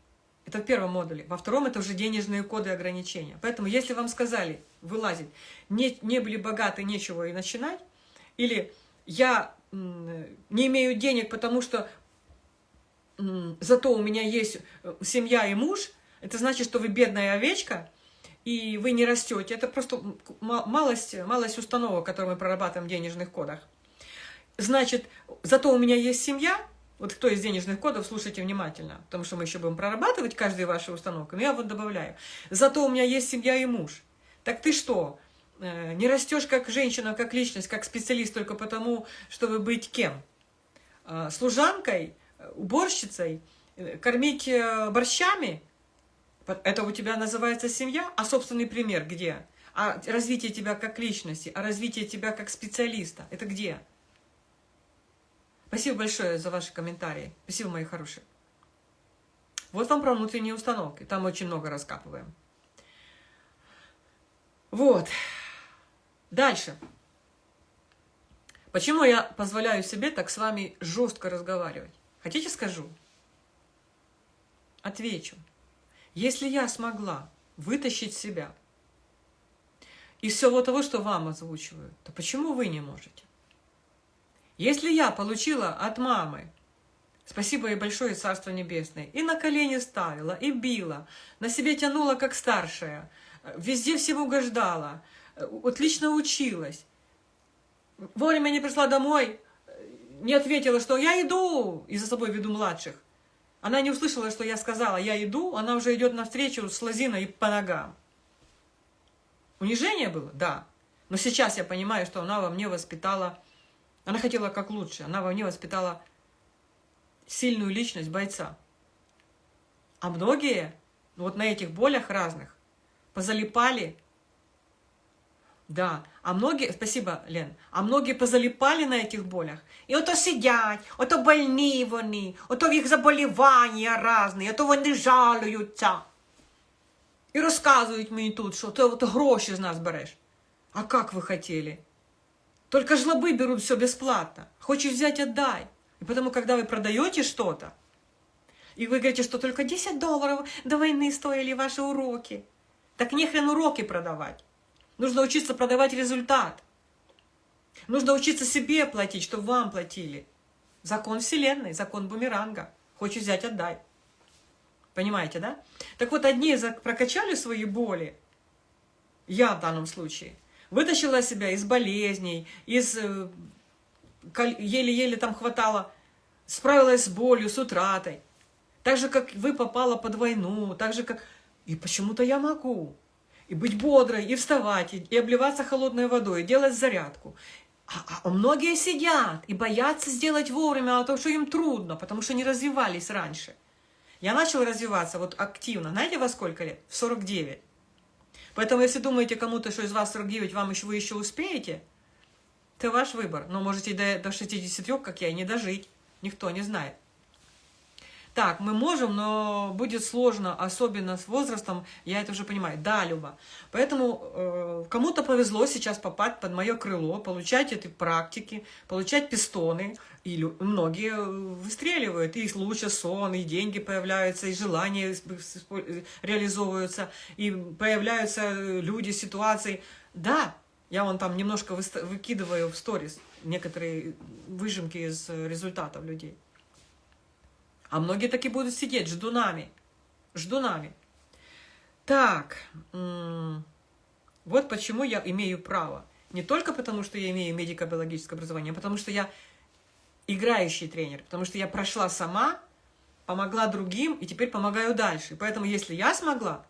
Это в первом модуле. Во втором это уже денежные коды и ограничения. Поэтому если вам сказали вылазить, не, не были богаты, нечего и начинать, или я не имею денег, потому что зато у меня есть э, семья и муж, это значит, что вы бедная овечка, и вы не растете. Это просто малость, малость установок, которые мы прорабатываем в денежных кодах. Значит, зато у меня есть семья, вот кто из денежных кодов, слушайте внимательно, потому что мы еще будем прорабатывать каждую вашу установку, но я вот добавляю. Зато у меня есть семья и муж. Так ты что, не растешь как женщина, как личность, как специалист только потому, чтобы быть кем? Э, служанкой, уборщицей, э, кормить борщами? Это у тебя называется семья, а собственный пример где? А развитие тебя как личности, а развитие тебя как специалиста, это где? Спасибо большое за ваши комментарии. Спасибо, мои хорошие. Вот вам про внутренние установки. Там очень много раскапываем. Вот. Дальше. Почему я позволяю себе так с вами жестко разговаривать? Хотите скажу? Отвечу. Если я смогла вытащить себя из всего того, что вам озвучиваю, то почему вы не можете? Если я получила от мамы, спасибо ей большое, Царство Небесное, и на колени ставила, и била, на себе тянула как старшая, везде всем угождала, отлично училась, вовремя не пришла домой, не ответила, что я иду, и за собой веду младших. Она не услышала, что я сказала, я иду, она уже идет навстречу с лозиной по ногам. Унижение было? Да. Но сейчас я понимаю, что она во мне воспитала, она хотела как лучше, она во мне воспитала сильную личность бойца. А многие вот на этих болях разных позалипали да, а многие, спасибо, Лен, а многие позалипали на этих болях. І ото сидять, ото больні вони, ото в їх заболівання різні, ото вони жалуються. І розказують мені тут, що ти ото гроші з нас береш. А как вы хотели? Только жлобы берут все бесплатно. Хочешь взять, отдай. И потому, когда вы продаете что-то, и вы говорите, что только 10 долларов до войны стоили ваши уроки, так нехрен уроки продавать. Нужно учиться продавать результат. Нужно учиться себе платить, чтобы вам платили. Закон Вселенной, закон бумеранга. Хочешь взять, отдай. Понимаете, да? Так вот, одни прокачали свои боли, я в данном случае, вытащила себя из болезней, из э, еле-еле там хватало, справилась с болью, с утратой. Так же, как вы попала под войну, так же, как... И почему-то я могу и быть бодрой, и вставать, и, и обливаться холодной водой, и делать зарядку. А, а многие сидят и боятся сделать вовремя, а то, что им трудно, потому что не развивались раньше. Я начала развиваться вот активно. Знаете, во сколько лет? В 49. Поэтому, если думаете кому-то, что из вас 49, вам еще, вы еще успеете, это ваш выбор. Но можете до, до 63, как я, не дожить. Никто не знает. Так, мы можем, но будет сложно, особенно с возрастом, я это уже понимаю. Да, Люба. Поэтому э, кому-то повезло сейчас попасть под мое крыло, получать эти практики, получать пистоны. И многие выстреливают, и лучше сон, и деньги появляются, и желания реализовываются, и появляются люди, ситуации. Да, я вон там немножко выкидываю в сторис некоторые выжимки из результатов людей. А многие таки будут сидеть ждунами. Ждунами. Так, вот почему я имею право. Не только потому, что я имею медико-биологическое образование, а потому что я играющий тренер, потому что я прошла сама, помогла другим и теперь помогаю дальше. Поэтому если я смогла,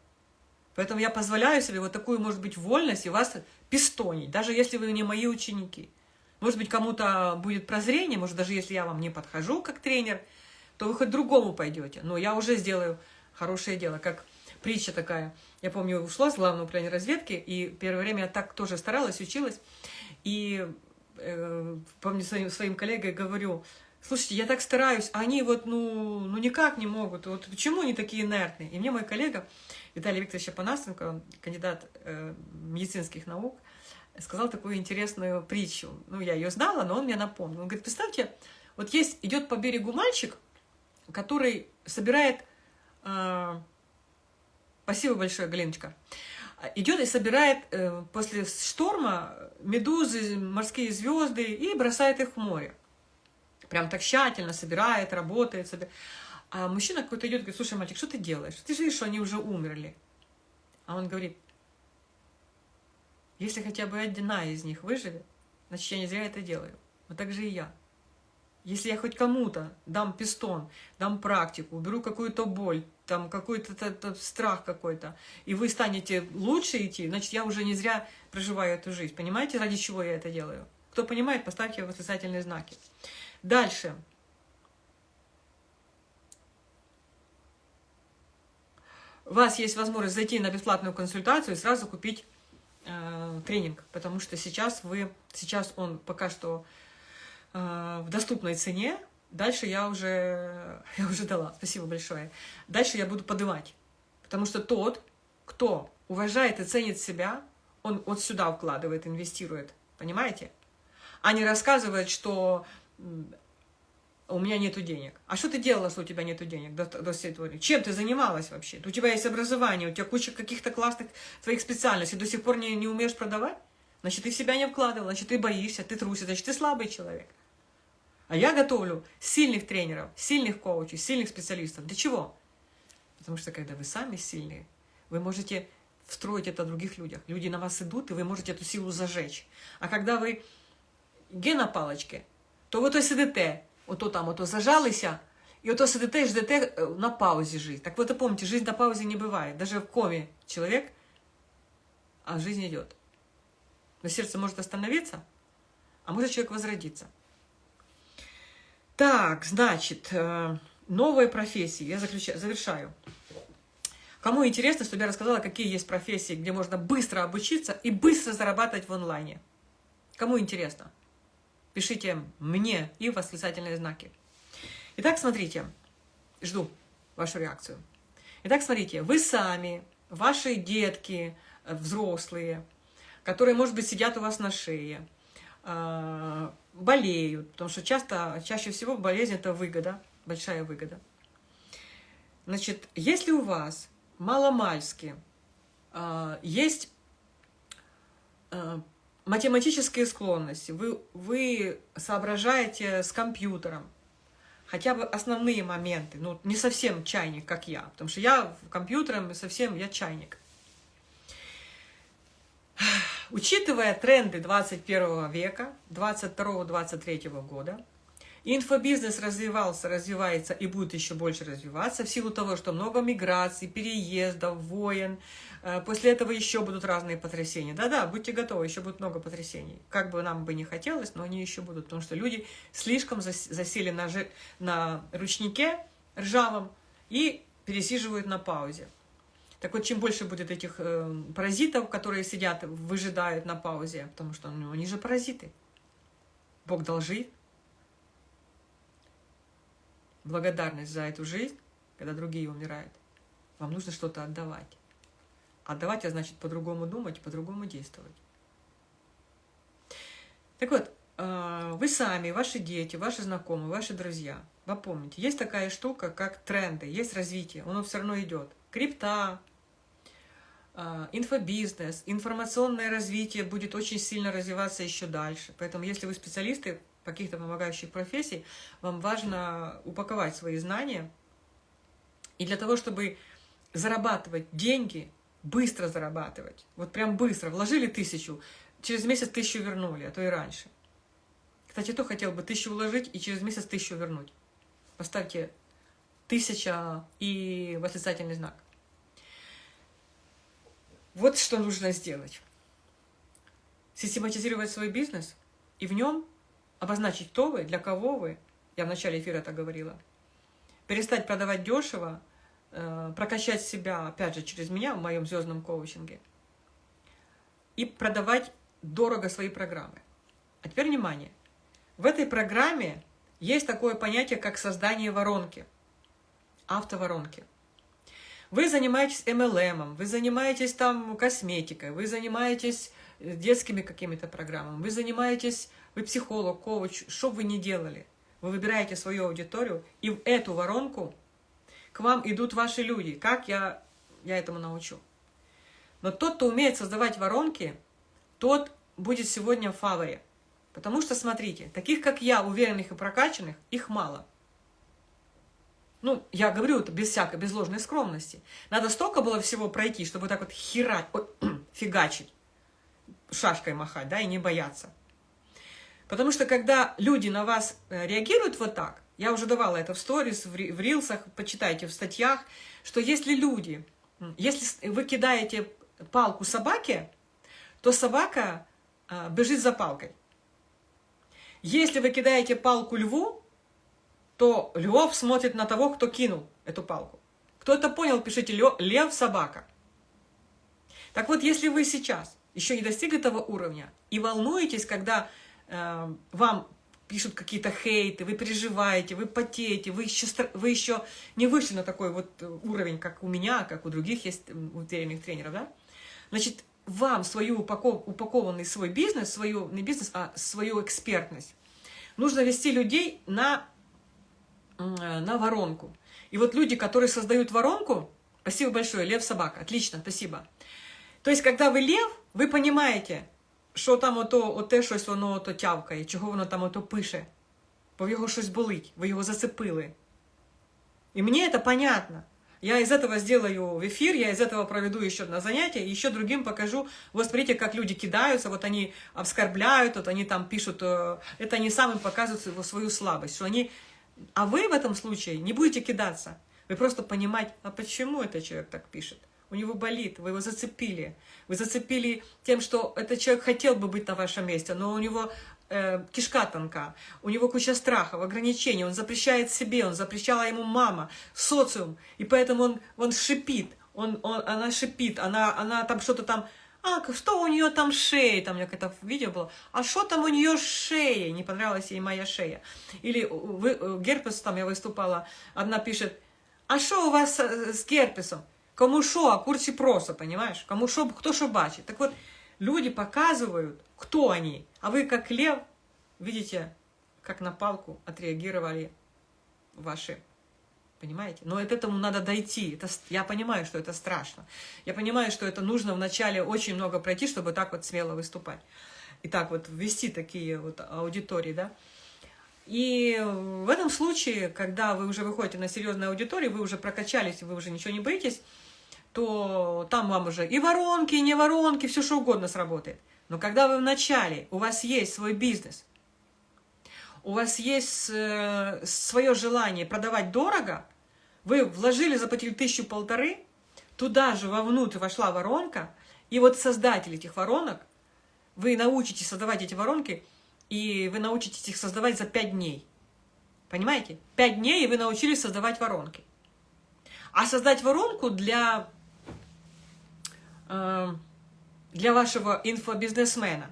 поэтому я позволяю себе вот такую, может быть, вольность и вас пистонить, даже если вы не мои ученики. Может быть, кому-то будет прозрение, может, даже если я вам не подхожу как тренер – то вы хоть другому пойдете. Но я уже сделаю хорошее дело, как притча такая. Я помню, ушла с главного управления разведки, и первое время я так тоже старалась, училась. И э, помню, своим, своим коллегой говорю, слушайте, я так стараюсь, а они вот, ну, ну никак не могут. Вот почему они такие инертные? И мне мой коллега Виталий Викторович Апанасенко, кандидат э, медицинских наук, сказал такую интересную притчу. Ну, я ее знала, но он мне напомнил. Он говорит, представьте, вот есть, идет по берегу мальчик, который собирает... Э, спасибо большое, Галиночка. Идет и собирает э, после шторма медузы, морские звезды и бросает их в море. Прям так тщательно собирает, работает. Собирает. А мужчина какой-то идет и говорит, слушай, мальчик, что ты делаешь? Ты же видишь, что они уже умерли. А он говорит, если хотя бы одна из них выживет, значит, я не зря это делаю. Вот так же и я. Если я хоть кому-то дам пистон, дам практику, уберу какую-то боль, там какой-то страх какой-то, и вы станете лучше идти, значит, я уже не зря проживаю эту жизнь. Понимаете, ради чего я это делаю? Кто понимает, поставьте восклицательные знаки. Дальше. у вас есть возможность зайти на бесплатную консультацию и сразу купить э, тренинг, потому что сейчас вы, сейчас он пока что в доступной цене, дальше я уже, я уже дала, спасибо большое. Дальше я буду поднимать, потому что тот, кто уважает и ценит себя, он вот сюда вкладывает, инвестирует, понимаете? А не рассказывает, что у меня нету денег. А что ты делала, что у тебя нету денег до, до пор? Чем ты занималась вообще? У тебя есть образование, у тебя куча каких-то классных твоих специальностей, до сих пор не, не умеешь продавать? Значит, ты в себя не вкладывала, значит, ты боишься, ты трусишь, значит, ты слабый человек. А я готовлю сильных тренеров, сильных коучей, сильных специалистов. Для чего? Потому что когда вы сами сильные, вы можете встроить это в других людях. Люди на вас идут, и вы можете эту силу зажечь. А когда вы ге на палочке, то вы то сидите, ото там ото зажалися, и ото сидите и ждете на паузе жизнь. Так вот и помните, жизнь на паузе не бывает. Даже в коме человек, а жизнь идет. Но сердце может остановиться, а может человек возродиться. Так, значит, э, новые профессии. Я заключаю, завершаю. Кому интересно, чтобы я рассказала, какие есть профессии, где можно быстро обучиться и быстро зарабатывать в онлайне. Кому интересно? Пишите мне и восклицательные знаки. Итак, смотрите. Жду вашу реакцию. Итак, смотрите. Вы сами, ваши детки, э, взрослые, которые, может быть, сидят у вас на шее, э, болеют, потому что часто, чаще всего болезнь – это выгода, большая выгода. Значит, если у вас маломальски э, есть математические склонности, вы, вы соображаете с компьютером, хотя бы основные моменты, ну, не совсем чайник, как я, потому что я компьютером совсем, я чайник. Учитывая тренды 21 века, 22-23 года, Инфобизнес развивался, развивается и будет еще больше развиваться в силу того, что много миграций, переездов, войн. Э, после этого еще будут разные потрясения. Да-да, будьте готовы, еще будет много потрясений. Как бы нам бы не хотелось, но они еще будут, потому что люди слишком засели на, на ручнике ржавом и пересиживают на паузе. Так вот, чем больше будет этих э, паразитов, которые сидят, выжидают на паузе, потому что ну, они же паразиты. Бог должит благодарность за эту жизнь, когда другие умирают, вам нужно что-то отдавать. Отдавать, а значит по-другому думать, по-другому действовать. Так вот, э, вы сами, ваши дети, ваши знакомые, ваши друзья, вы помните, есть такая штука, как тренды, есть развитие, оно все равно идет. Крипта, инфобизнес, информационное развитие будет очень сильно развиваться еще дальше. Поэтому, если вы специалисты каких-то помогающих профессий, вам важно упаковать свои знания. И для того, чтобы зарабатывать деньги, быстро зарабатывать, вот прям быстро, вложили тысячу, через месяц тысячу вернули, а то и раньше. Кстати, кто хотел бы тысячу вложить и через месяц тысячу вернуть? Поставьте тысяча и восклицательный знак. Вот что нужно сделать. Систематизировать свой бизнес и в нем обозначить, кто вы, для кого вы. Я в начале эфира это говорила. Перестать продавать дешево, э, прокачать себя, опять же, через меня в моем звездном коучинге. И продавать дорого свои программы. А теперь внимание. В этой программе есть такое понятие, как создание воронки, автоворонки. Вы занимаетесь MLM, вы занимаетесь там косметикой, вы занимаетесь детскими какими-то программами, вы занимаетесь вы психолог, коуч, что вы ни делали, вы выбираете свою аудиторию, и в эту воронку к вам идут ваши люди. Как я, я этому научу? Но тот, кто умеет создавать воронки, тот будет сегодня в фаворе. Потому что, смотрите, таких, как я, уверенных и прокачанных, их мало. Ну, я говорю это без всякой, без ложной скромности. Надо столько было всего пройти, чтобы так вот херать, ой, фигачить, шашкой махать, да, и не бояться. Потому что когда люди на вас э, реагируют вот так, я уже давала это в сторис, в рилсах, почитайте в статьях, что если люди, если вы кидаете палку собаке, то собака э, бежит за палкой. Если вы кидаете палку льву, то львов смотрит на того, кто кинул эту палку. Кто это понял, пишите «Лев собака». Так вот, если вы сейчас еще не достигли этого уровня и волнуетесь, когда э, вам пишут какие-то хейты, вы переживаете, вы потеете, вы еще, вы еще не вышли на такой вот уровень, как у меня, как у других есть уверенных тренеров, да? Значит, вам свою упаков, упакованный свой бизнес, свою, не бизнес, а свою экспертность, нужно вести людей на, на воронку. И вот люди, которые создают воронку, спасибо большое, Лев Собака, отлично, спасибо. То есть, когда вы лев, ви розумієте, що там ото, оте щось воно ото тявкає, чого воно там ото пише. Бо в його щось болить, ви його зацепили. И мне это понятно. Я из этого сделаю в эфир, я из этого проведу еще одно занятие, и еще другим покажу. Вот смотрите, как люди кидаются, вот они оскорбляют, вот они там пишут, э, это они сами показывают свою слабость, что они... а вы в этом случае не будете кидаться. Вы просто понимать, а почему этот человек так пишет? у него болит, вы его зацепили. Вы зацепили тем, что этот человек хотел бы быть на вашем месте, но у него э, кишка тонка, у него куча страхов, ограничений, он запрещает себе, он запрещала ему мама, социум, и поэтому он, он шипит, он, он, она шипит, она, она там что-то там, а, что у нее там шея, там у меня какое-то видео было, а что там у нее шея, не понравилась ей моя шея. Или вы, э, герпес, там я выступала, одна пишет, а что у вас с герпесом? Кому що, а курсі просто, понимаешь? Кому що, кто что бачит. Так вот, люди показывают, кто они. А вы, как лев, видите, как на палку отреагировали ваши Понимаете? Но от этому надо дойти. Это, я понимаю, что это страшно. Я понимаю, что это нужно вначале очень много пройти, чтобы так вот смело выступать. И так вот ввести такие вот аудитории, да. И в этом случае, когда вы уже выходите на серьезную аудиторию, вы уже прокачались, вы уже ничего не боитесь, то там вам уже и воронки, и не воронки, все что угодно сработает. Но когда вы в начале, у вас есть свой бизнес, у вас есть э, свое желание продавать дорого, вы вложили, заплатили тысячу полторы, туда же вовнутрь вошла воронка, и вот создатель этих воронок, вы научитесь создавать эти воронки, и вы научитесь их создавать за пять дней. Понимаете? Пять дней, и вы научились создавать воронки. А создать воронку для Эм, для вашего инфобизнесмена,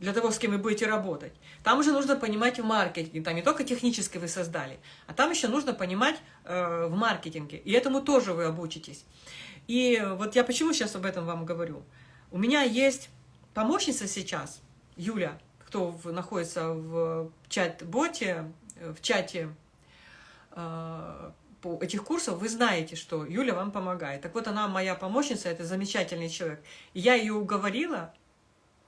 для того, с кем вы будете работать. Там уже нужно понимать в маркетинге, там не только технически вы создали, а там еще нужно понимать э, в маркетинге, и этому тоже вы обучитесь. И вот я почему сейчас об этом вам говорю. У меня есть помощница сейчас, Юля, кто в, находится в чат-боте, в чате э, по этих курсов, вы знаете, что Юля вам помогает. Так вот, она моя помощница, это замечательный человек. Я ее уговорила,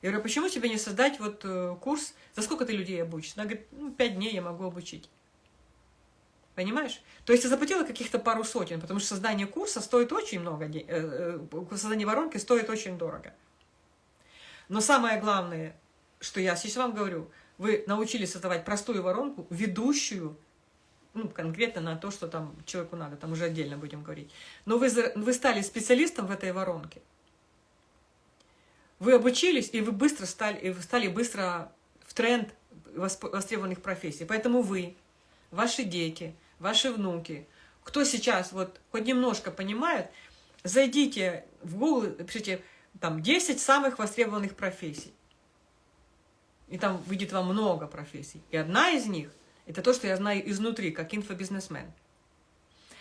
я говорю, почему тебе не создать вот э, курс, за сколько ты людей обучишь? Она говорит, ну, пять дней я могу обучить. Понимаешь? То есть я заплатила каких-то пару сотен, потому что создание курса стоит очень много, э, э, создание воронки стоит очень дорого. Но самое главное, что я сейчас вам говорю, вы научились создавать простую воронку, ведущую ну, конкретно на то, что там человеку надо, там уже отдельно будем говорить. Но вы, вы стали специалистом в этой воронке. Вы обучились, и вы быстро стали, и вы стали быстро в тренд востребованных профессий. Поэтому вы, ваши дети, ваши внуки, кто сейчас вот хоть немножко понимает, зайдите в Google, пишите там 10 самых востребованных профессий. И там выйдет вам много профессий. И одна из них это то, что я знаю изнутри, как инфобизнесмен.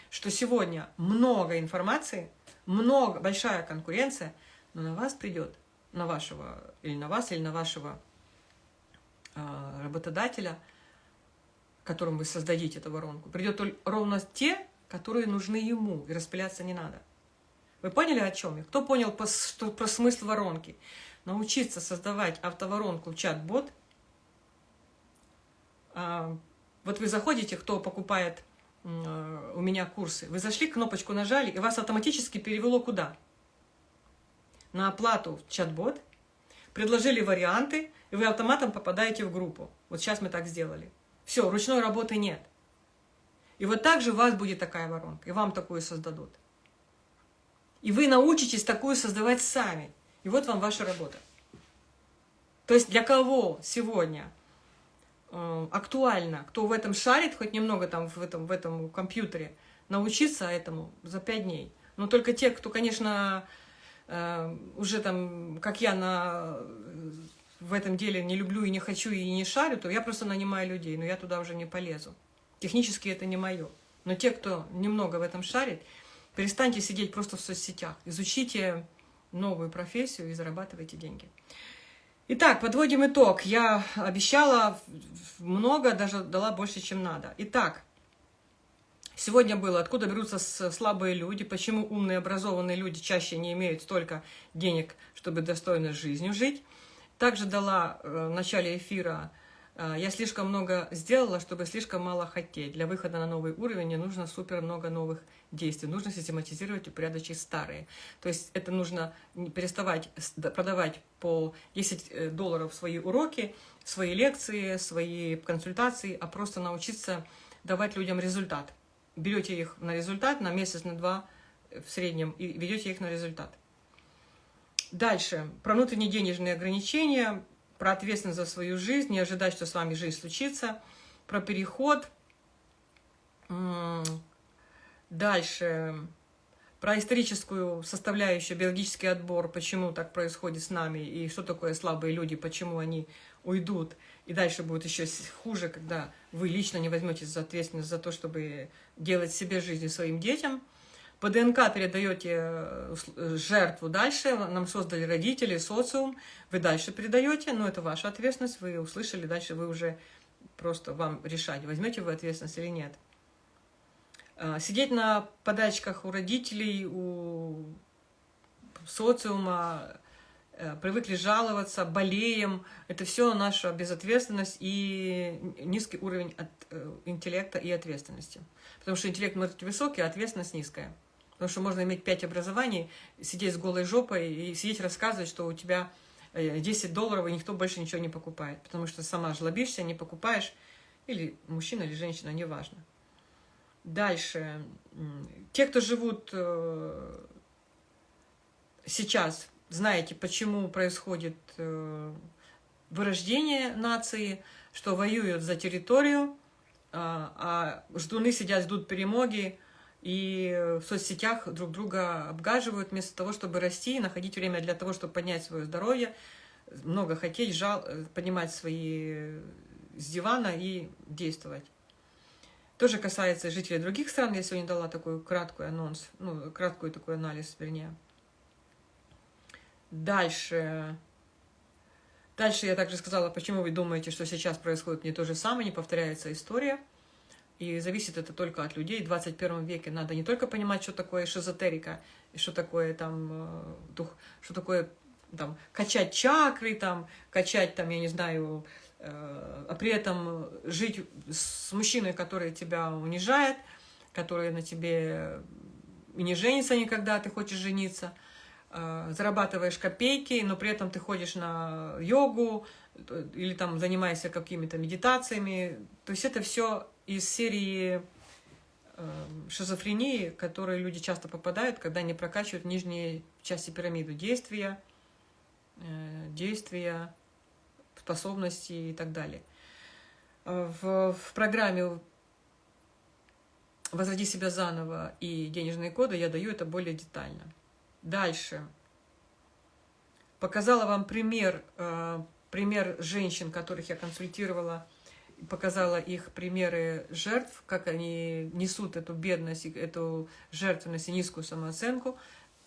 Что сегодня много информации, много, большая конкуренция, но на вас придет, на вашего, или на вас, или на вашего э, работодателя, которым вы создадите эту воронку, придет ровно те, которые нужны ему, и распыляться не надо. Вы поняли, о чем я? Кто понял по, что, про смысл воронки? Научиться создавать автоворонку чат-бот, а, вот вы заходите, кто покупает э, у меня курсы, вы зашли, кнопочку нажали, и вас автоматически перевело куда? На оплату в чат-бот, предложили варианты, и вы автоматом попадаете в группу. Вот сейчас мы так сделали. Все, ручной работы нет. И вот так же у вас будет такая воронка, и вам такую создадут. И вы научитесь такую создавать сами. И вот вам ваша работа. То есть для кого сегодня Э, актуально, кто в этом шарит, хоть немного там в этом, в этом компьютере, научиться этому за пять дней. Но только те, кто, конечно, уже там, как я, на, в этом деле не люблю и не хочу и не шарю, то я просто нанимаю людей, но я туда уже не полезу. Технически это не мое. Но те, кто немного в этом шарит, перестаньте сидеть просто в соцсетях, изучите новую профессию и зарабатывайте деньги. Итак, подводим итог. Я обещала много, даже дала больше, чем надо. Итак, сегодня было, откуда берутся слабые люди, почему умные, образованные люди чаще не имеют столько денег, чтобы достойно жизнью жить. Также дала э, в начале эфира а, я слишком много сделала, чтобы слишком мало хотеть. Для выхода на новый уровень не нужно супер много новых действий. Нужно систематизировать и упорядочить старые. То есть это нужно переставать продавать по 10 э, долларов свои уроки, свои лекции, свои консультации, а просто научиться давать людям результат. Берете их на результат на месяц, на два в среднем и ведете их на результат. Дальше. Про внутренние денежные ограничения – про ответственность за свою жизнь, не ожидать, что с вами жизнь случится, про переход. Дальше. Про историческую составляющую, биологический отбор, почему так происходит с нами, и что такое слабые люди, почему они уйдут. И дальше будет еще хуже, когда вы лично не возьметесь за ответственность за то, чтобы делать себе жизнь и своим детям – по ДНК передаете э, жертву дальше, нам создали родители, социум, вы дальше передаете, но это ваша ответственность, вы услышали, дальше вы уже просто вам решать, возьмете вы ответственность или нет. А, сидеть на подачках у родителей, у социума, э, привыкли жаловаться, болеем, это все наша безответственность и низкий уровень от, э, интеллекта и ответственности. Потому что интеллект может быть высокий, а ответственность низкая. Потому что можно иметь пять образований, сидеть с голой жопой и сидеть рассказывать, что у тебя 10 э, долларов, и никто больше ничего не покупает. Потому что сама жлобишься, не покупаешь. Или мужчина, или женщина, неважно. Дальше. Те, кто живут э, сейчас, знаете, почему происходит э, вырождение нации, что воюют за территорию, а, а ждуны сидят, ждут перемоги, и в соцсетях друг друга обгаживают вместо того, чтобы расти и находить время для того, чтобы поднять свое здоровье, много хотеть, жал, поднимать свои с дивана и действовать. Тоже касается жителей других стран. Я сегодня дала такой краткий анонс, ну, краткий такой анализ, вернее. Дальше. Дальше я также сказала, почему вы думаете, что сейчас происходит не то же самое, не повторяется история. И зависит это только от людей. В 21 веке надо не только понимать, что такое шизотерика, что такое там э, дух, что такое там качать чакры, там качать там, я не знаю, э, а при этом жить с мужчиной, который тебя унижает, который на тебе и не женится никогда, ты хочешь жениться, зарабатываешь копейки, но при этом ты ходишь на йогу или там занимаешься какими-то медитациями. То есть это все из серии э, шизофрении, которые люди часто попадают, когда они прокачивают нижние части пирамиды действия, э, действия, способности и так далее. В, в программе «Возроди себя заново» и «Денежные коды» я даю это более детально. Дальше. Показала вам пример, э, пример женщин, которых я консультировала – показала их примеры жертв, как они несут эту бедность, эту жертвенность и низкую самооценку.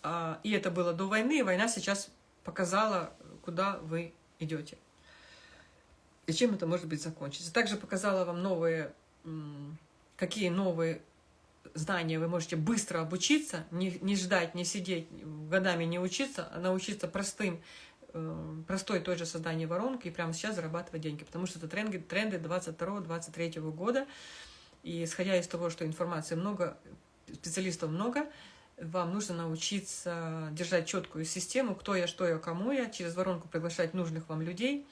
А, и это было до войны, и война сейчас показала, куда вы идете. И чем это может быть закончится. Также показала вам новые, какие новые знания вы можете быстро обучиться, не, не ждать, не сидеть, годами не учиться, а научиться простым Э, простой той же создание воронки и прямо сейчас зарабатывать деньги, потому что это тренды, тренды 22-23 года, и исходя из того, что информации много, специалистов много, вам нужно научиться держать четкую систему, кто я, что я, кому я, через воронку приглашать нужных вам людей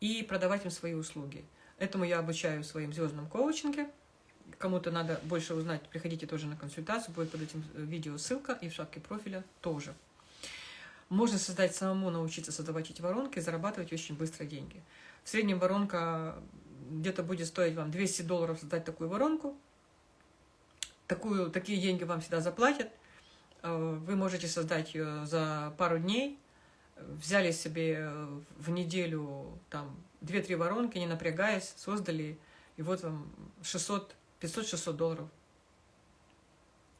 и продавать им свои услуги. Этому я обучаю в своем звездном коучинге. Кому-то надо больше узнать, приходите тоже на консультацию, будет под этим видео ссылка и в шапке профиля тоже. Можно создать самому, научиться создавать эти воронки и зарабатывать очень быстро деньги. В среднем воронка где-то будет стоить вам 200 долларов создать такую воронку. такую, такие деньги вам всегда заплатят. Э, вы можете создать ее за пару дней, взяли себе в неделю там 2-3 воронки, не напрягаясь, создали, и вот вам 600, 500-600 долларов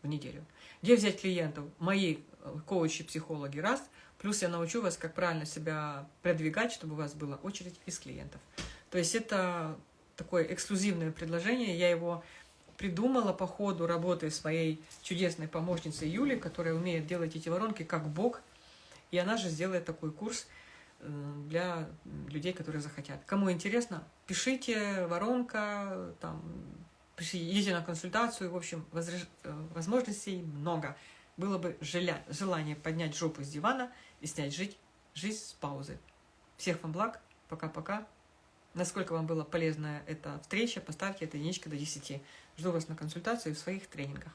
в неделю. Где взять клиентов? Мои коучи, психологи, раз. Плюс я научу вас, как правильно себя продвигать, чтобы у вас была очередь из клиентов. То есть это такое эксклюзивное предложение. Я его придумала по ходу работы своей чудесной помощницы Юли, которая умеет делать эти воронки как бог. И она же сделает такой курс э, для людей, которые захотят. Кому интересно, пишите, воронка, там, идите на консультацию. В общем, э, возможностей много. Было бы желание поднять жопу с дивана и снять жить, жизнь с паузы. Всех вам благ. Пока-пока. Насколько вам была полезна эта встреча, поставьте это единичка до 10. Жду вас на консультацию в своих тренингах.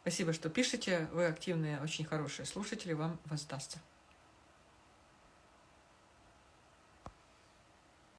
Спасибо, что пишете. Вы активные, очень хорошие слушатели. Вам воздастся.